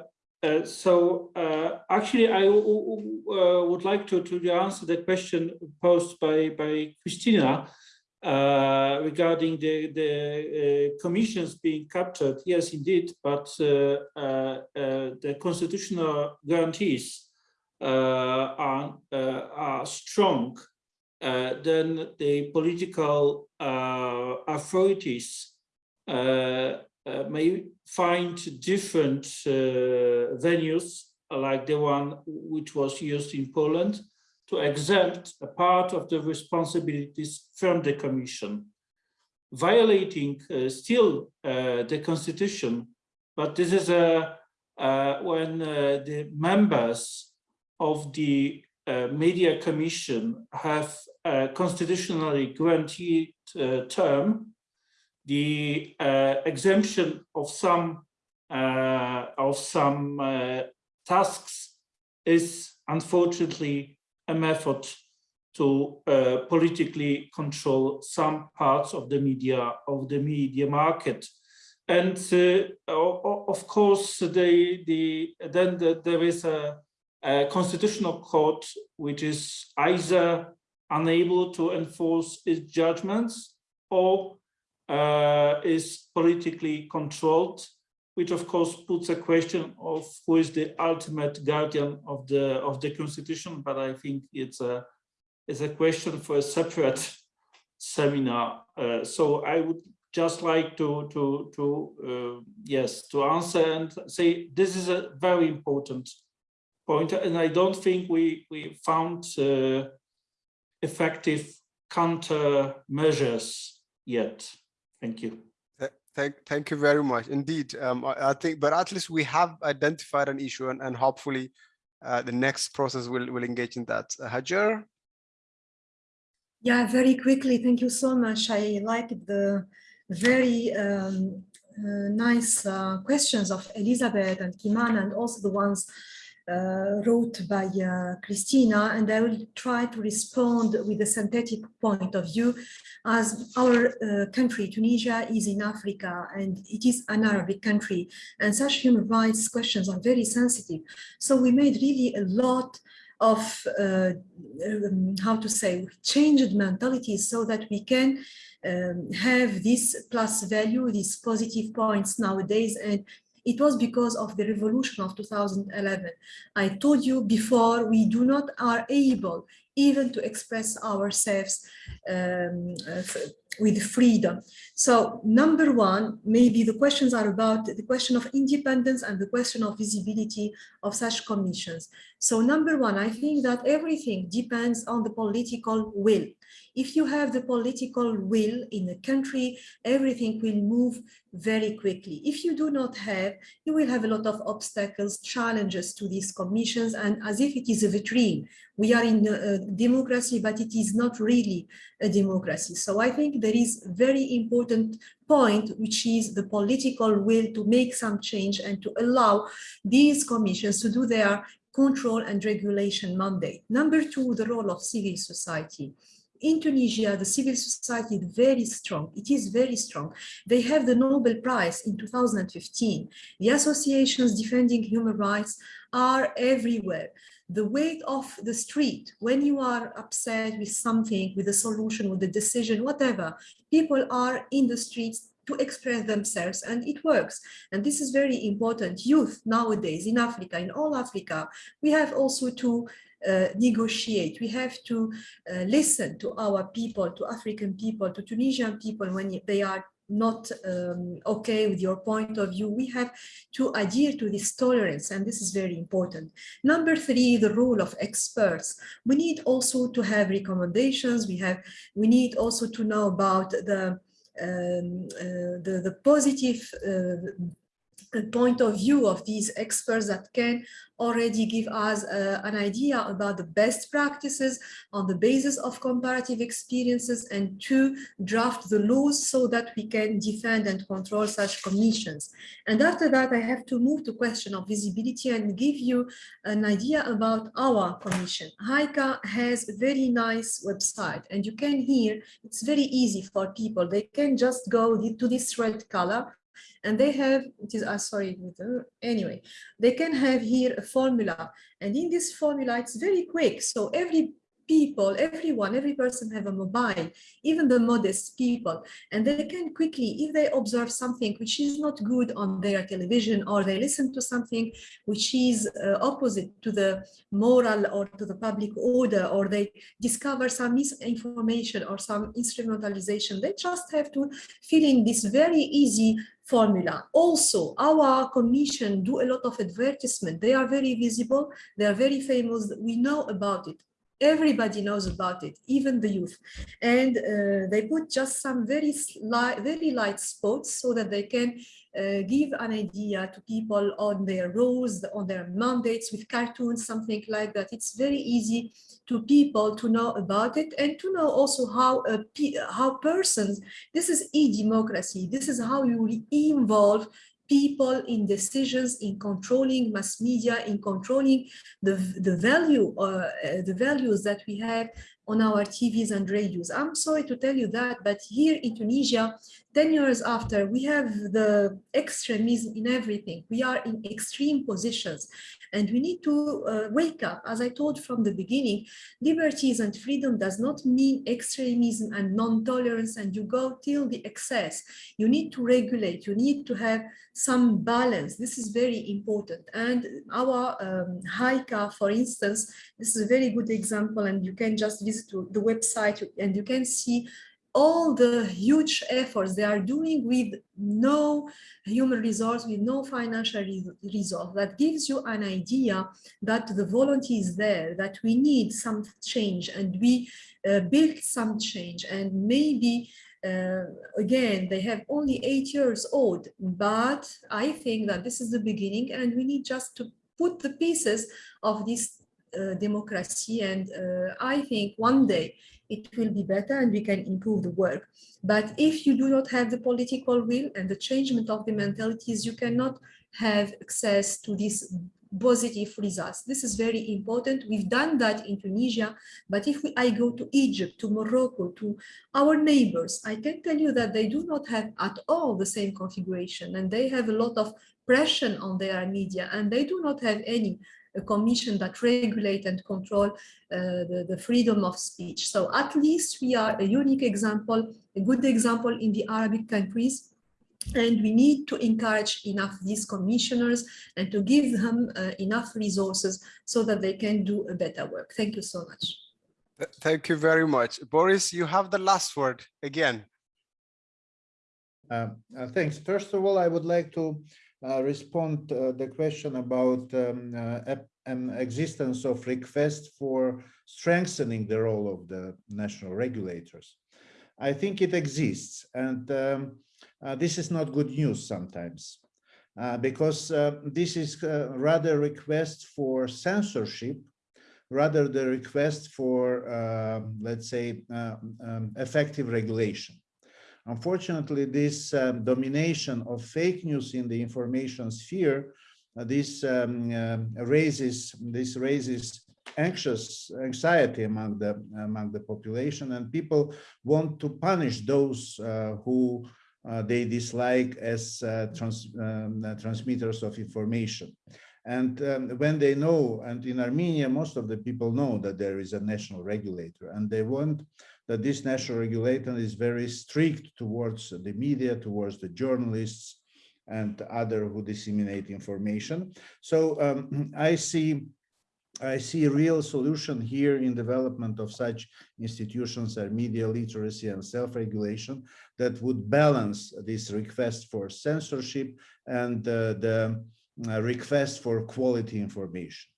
uh, So uh, actually, I uh, would like to to answer the question posed by by Christina uh, regarding the the uh, commissions being captured. Yes, indeed, but the constitutional guarantees are are strong. Then the political authorities may find different uh, venues like the one which was used in Poland to exempt a part of the responsibilities from the commission, violating uh, still uh, the constitution. But this is a uh, when uh, the members of the uh, media commission have a constitutionally guaranteed uh, term the uh, exemption of some uh, of some uh, tasks is unfortunately a method to uh, politically control some parts of the media of the media market. And uh, of course the the then the, there is a, a constitutional court which is either unable to enforce its judgments or uh, is politically controlled, which of course puts a question of who is the ultimate guardian of the of the constitution. But I think it's a it's a question for a separate seminar. Uh, so I would just like to to to uh, yes to answer and say this is a very important point, and I don't think we we found uh, effective countermeasures yet. Thank you. Thank, thank you very much. Indeed, um, I, I think, but at least we have identified an issue and, and hopefully uh, the next process will, will engage in that. Uh, Hajer? Yeah, very quickly. Thank you so much. I liked the very um, uh, nice uh, questions of Elizabeth and Kimana and also the ones uh, wrote by uh, Christina. And I will try to respond with a synthetic point of view as our uh, country, Tunisia, is in Africa and it is an Arabic country. And such human rights questions are very sensitive. So we made really a lot of uh, um, how to say changed mentalities so that we can um, have this plus value these positive points nowadays and it was because of the revolution of 2011 i told you before we do not are able even to express ourselves um, uh, with freedom so number one maybe the questions are about the question of independence and the question of visibility of such commissions so number one, I think that everything depends on the political will. If you have the political will in a country, everything will move very quickly. If you do not have, you will have a lot of obstacles, challenges to these commissions, and as if it is a vitrine. We are in a democracy, but it is not really a democracy. So I think there is a very important point, which is the political will to make some change and to allow these commissions to do their control and regulation mandate. Number two, the role of civil society. In Tunisia, the civil society is very strong. It is very strong. They have the Nobel Prize in 2015. The associations defending human rights are everywhere. The weight of the street, when you are upset with something, with a solution, with a decision, whatever, people are in the streets to express themselves and it works. And this is very important. Youth nowadays in Africa, in all Africa, we have also to uh, negotiate. We have to uh, listen to our people, to African people, to Tunisian people when they are not um, okay with your point of view. We have to adhere to this tolerance, and this is very important. Number three, the role of experts. We need also to have recommendations. We have, we need also to know about the um, uh, the, the positive uh, point of view of these experts that can already give us uh, an idea about the best practices on the basis of comparative experiences and to draft the laws so that we can defend and control such commissions. And after that, I have to move to question of visibility and give you an idea about our commission. HAICA has a very nice website and you can hear it's very easy for people. They can just go to this red color and they have it is uh, sorry anyway they can have here a formula. And in this formula it's very quick. So every people everyone every person have a mobile even the modest people. And they can quickly if they observe something which is not good on their television or they listen to something which is uh, opposite to the moral or to the public order or they discover some misinformation or some instrumentalization they just have to fill in this very easy formula. Also, our commission do a lot of advertisement. They are very visible. They are very famous. We know about it. Everybody knows about it, even the youth. And uh, they put just some very very light spots so that they can uh, give an idea to people on their roles, on their mandates with cartoons, something like that. It's very easy to people to know about it and to know also how a, how persons, this is e-democracy, this is how you involve people in decisions, in controlling mass media, in controlling the, the value, uh, the values that we have on our TVs and radios. I'm sorry to tell you that, but here in Tunisia, 10 years after, we have the extremism in everything. We are in extreme positions and we need to uh, wake up. As I told from the beginning, liberties and freedom does not mean extremism and non-tolerance and you go till the excess. You need to regulate, you need to have some balance. This is very important. And our um, HAICA, for instance, this is a very good example and you can just visit the website and you can see all the huge efforts they are doing with no human resource, with no financial resource. That gives you an idea that the volunteer is there, that we need some change and we uh, built some change and maybe uh, again, they have only eight years old, but I think that this is the beginning and we need just to put the pieces of this uh, democracy. And uh, I think one day it will be better and we can improve the work. But if you do not have the political will and the changement of the mentalities, you cannot have access to these positive results. This is very important. We've done that in Tunisia, but if we, I go to Egypt, to Morocco, to our neighbors, I can tell you that they do not have at all the same configuration and they have a lot of pressure on their media and they do not have any a commission that regulate and control uh, the, the freedom of speech. So at least we are a unique example, a good example in the Arabic countries and we need to encourage enough these commissioners and to give them uh, enough resources so that they can do a better work. Thank you so much. Thank you very much. Boris, you have the last word again. Uh, uh, thanks. First of all, I would like to uh, respond uh, the question about um, uh, an existence of request for strengthening the role of the national regulators. I think it exists, and um, uh, this is not good news sometimes, uh, because uh, this is rather request for censorship, rather the request for, let's say, um, effective regulation. Unfortunately, this um, domination of fake news in the information sphere, uh, this um, uh, raises this raises anxious anxiety among the among the population, and people want to punish those uh, who uh, they dislike as uh, trans, um, uh, transmitters of information. And um, when they know, and in Armenia, most of the people know that there is a national regulator, and they want that this national regulator is very strict towards the media, towards the journalists and other who disseminate information. So um, I see I see a real solution here in development of such institutions as media literacy and self-regulation that would balance this request for censorship and uh, the uh, request for quality information.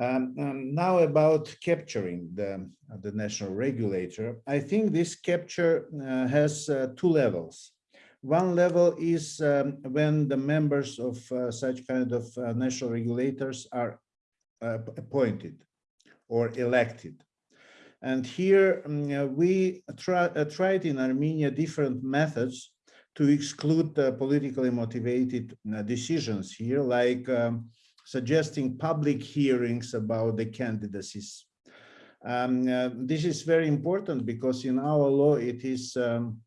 Um, um, now about capturing the, the national regulator, I think this capture uh, has uh, two levels. One level is um, when the members of uh, such kind of uh, national regulators are uh, appointed or elected. And here um, we try, uh, tried in Armenia different methods to exclude politically motivated decisions here, like um, suggesting public hearings about the candidacies. Um, uh, this is very important because in our law it is um,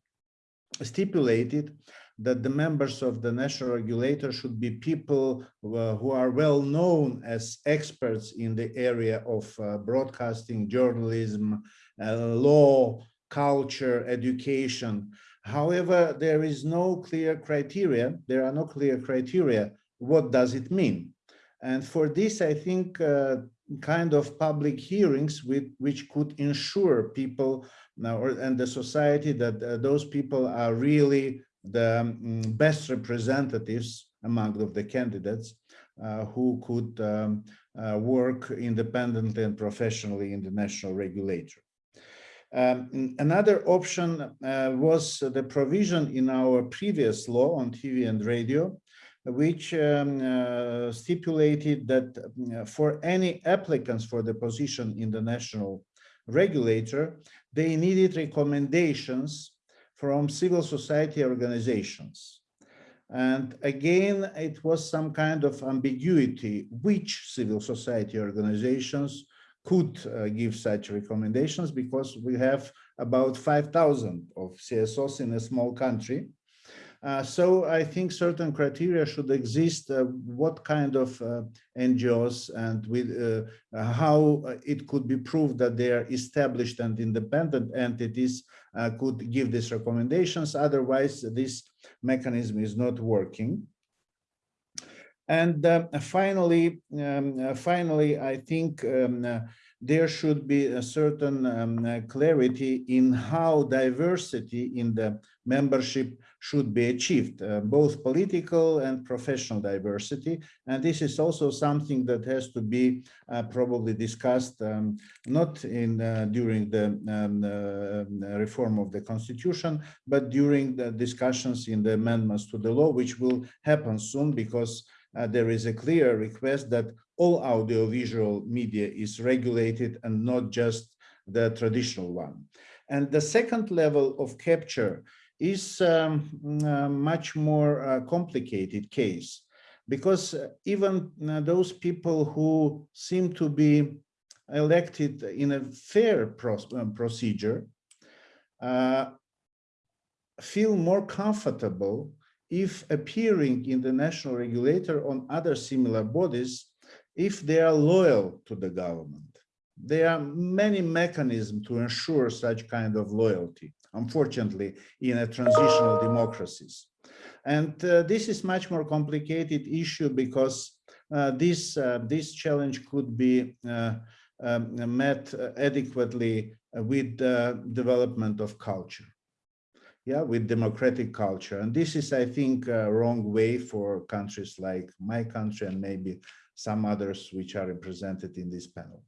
stipulated that the members of the national regulator should be people uh, who are well known as experts in the area of uh, broadcasting, journalism, uh, law, culture, education. However, there is no clear criteria. There are no clear criteria. What does it mean? And for this, I think uh, kind of public hearings with, which could ensure people now or, and the society that uh, those people are really the um, best representatives among of the candidates uh, who could um, uh, work independently and professionally in the national regulator. Um, another option uh, was the provision in our previous law on TV and radio, which um, uh, stipulated that uh, for any applicants for the position in the national regulator, they needed recommendations from civil society organizations. And again, it was some kind of ambiguity which civil society organizations could uh, give such recommendations because we have about 5,000 of CSOs in a small country. Uh, so I think certain criteria should exist, uh, what kind of uh, NGOs and with uh, uh, how it could be proved that they are established and independent entities could give these recommendations. Otherwise, this mechanism is not working. And finally, um, finally, I think um, there should be a certain um, clarity in how diversity in the membership should be achieved, uh, both political and professional diversity. And this is also something that has to be uh, probably discussed, um, not in uh, during the um, uh, reform of the constitution, but during the discussions in the amendments to the law, which will happen soon because uh, there is a clear request that all audiovisual media is regulated and not just the traditional one. And the second level of capture is um, a much more uh, complicated case because even uh, those people who seem to be elected in a fair uh, procedure uh, feel more comfortable if appearing in the national regulator on other similar bodies if they are loyal to the government. There are many mechanisms to ensure such kind of loyalty, unfortunately, in a transitional democracies. And uh, this is much more complicated issue because uh, this, uh, this challenge could be uh, um, met adequately with the development of culture yeah, with democratic culture. And this is, I think, a wrong way for countries like my country and maybe some others which are represented in this panel.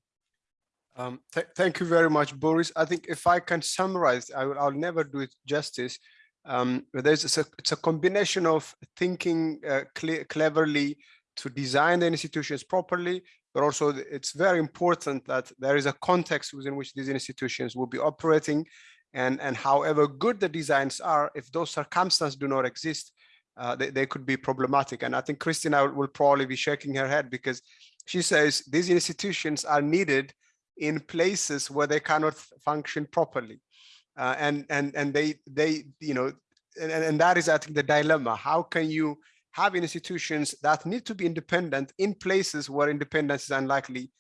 Um, th thank you very much, Boris. I think if I can summarize, I will, I'll never do it justice. Um, there's a, it's a combination of thinking uh, cleverly to design the institutions properly, but also it's very important that there is a context within which these institutions will be operating. And, and however good the designs are, if those circumstances do not exist, uh, they, they could be problematic. And I think Christina will probably be shaking her head because she says these institutions are needed in places where they cannot function properly. Uh, and and and they they you know and, and that is I think the dilemma. How can you have institutions that need to be independent in places where independence is unlikely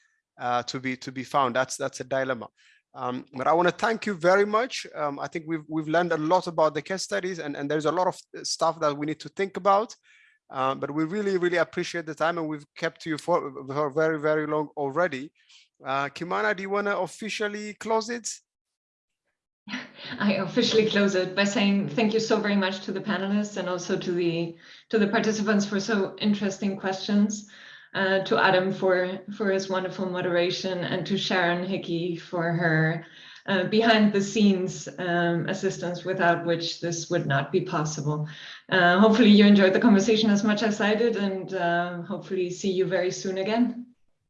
uh, to be to be found? That's that's a dilemma. Um, but I want to thank you very much. Um, I think we've we've learned a lot about the case studies, and and there's a lot of uh, stuff that we need to think about. Uh, but we really, really appreciate the time and we've kept you for, for very, very long already. Uh, Kimana, do you want to officially close it? I officially close it by saying thank you so very much to the panelists and also to the to the participants for so interesting questions, uh, to Adam for for his wonderful moderation, and to Sharon Hickey for her uh, behind the scenes um, assistance, without which this would not be possible. Uh, hopefully you enjoyed the conversation as much as I did, and uh, hopefully see you very soon again.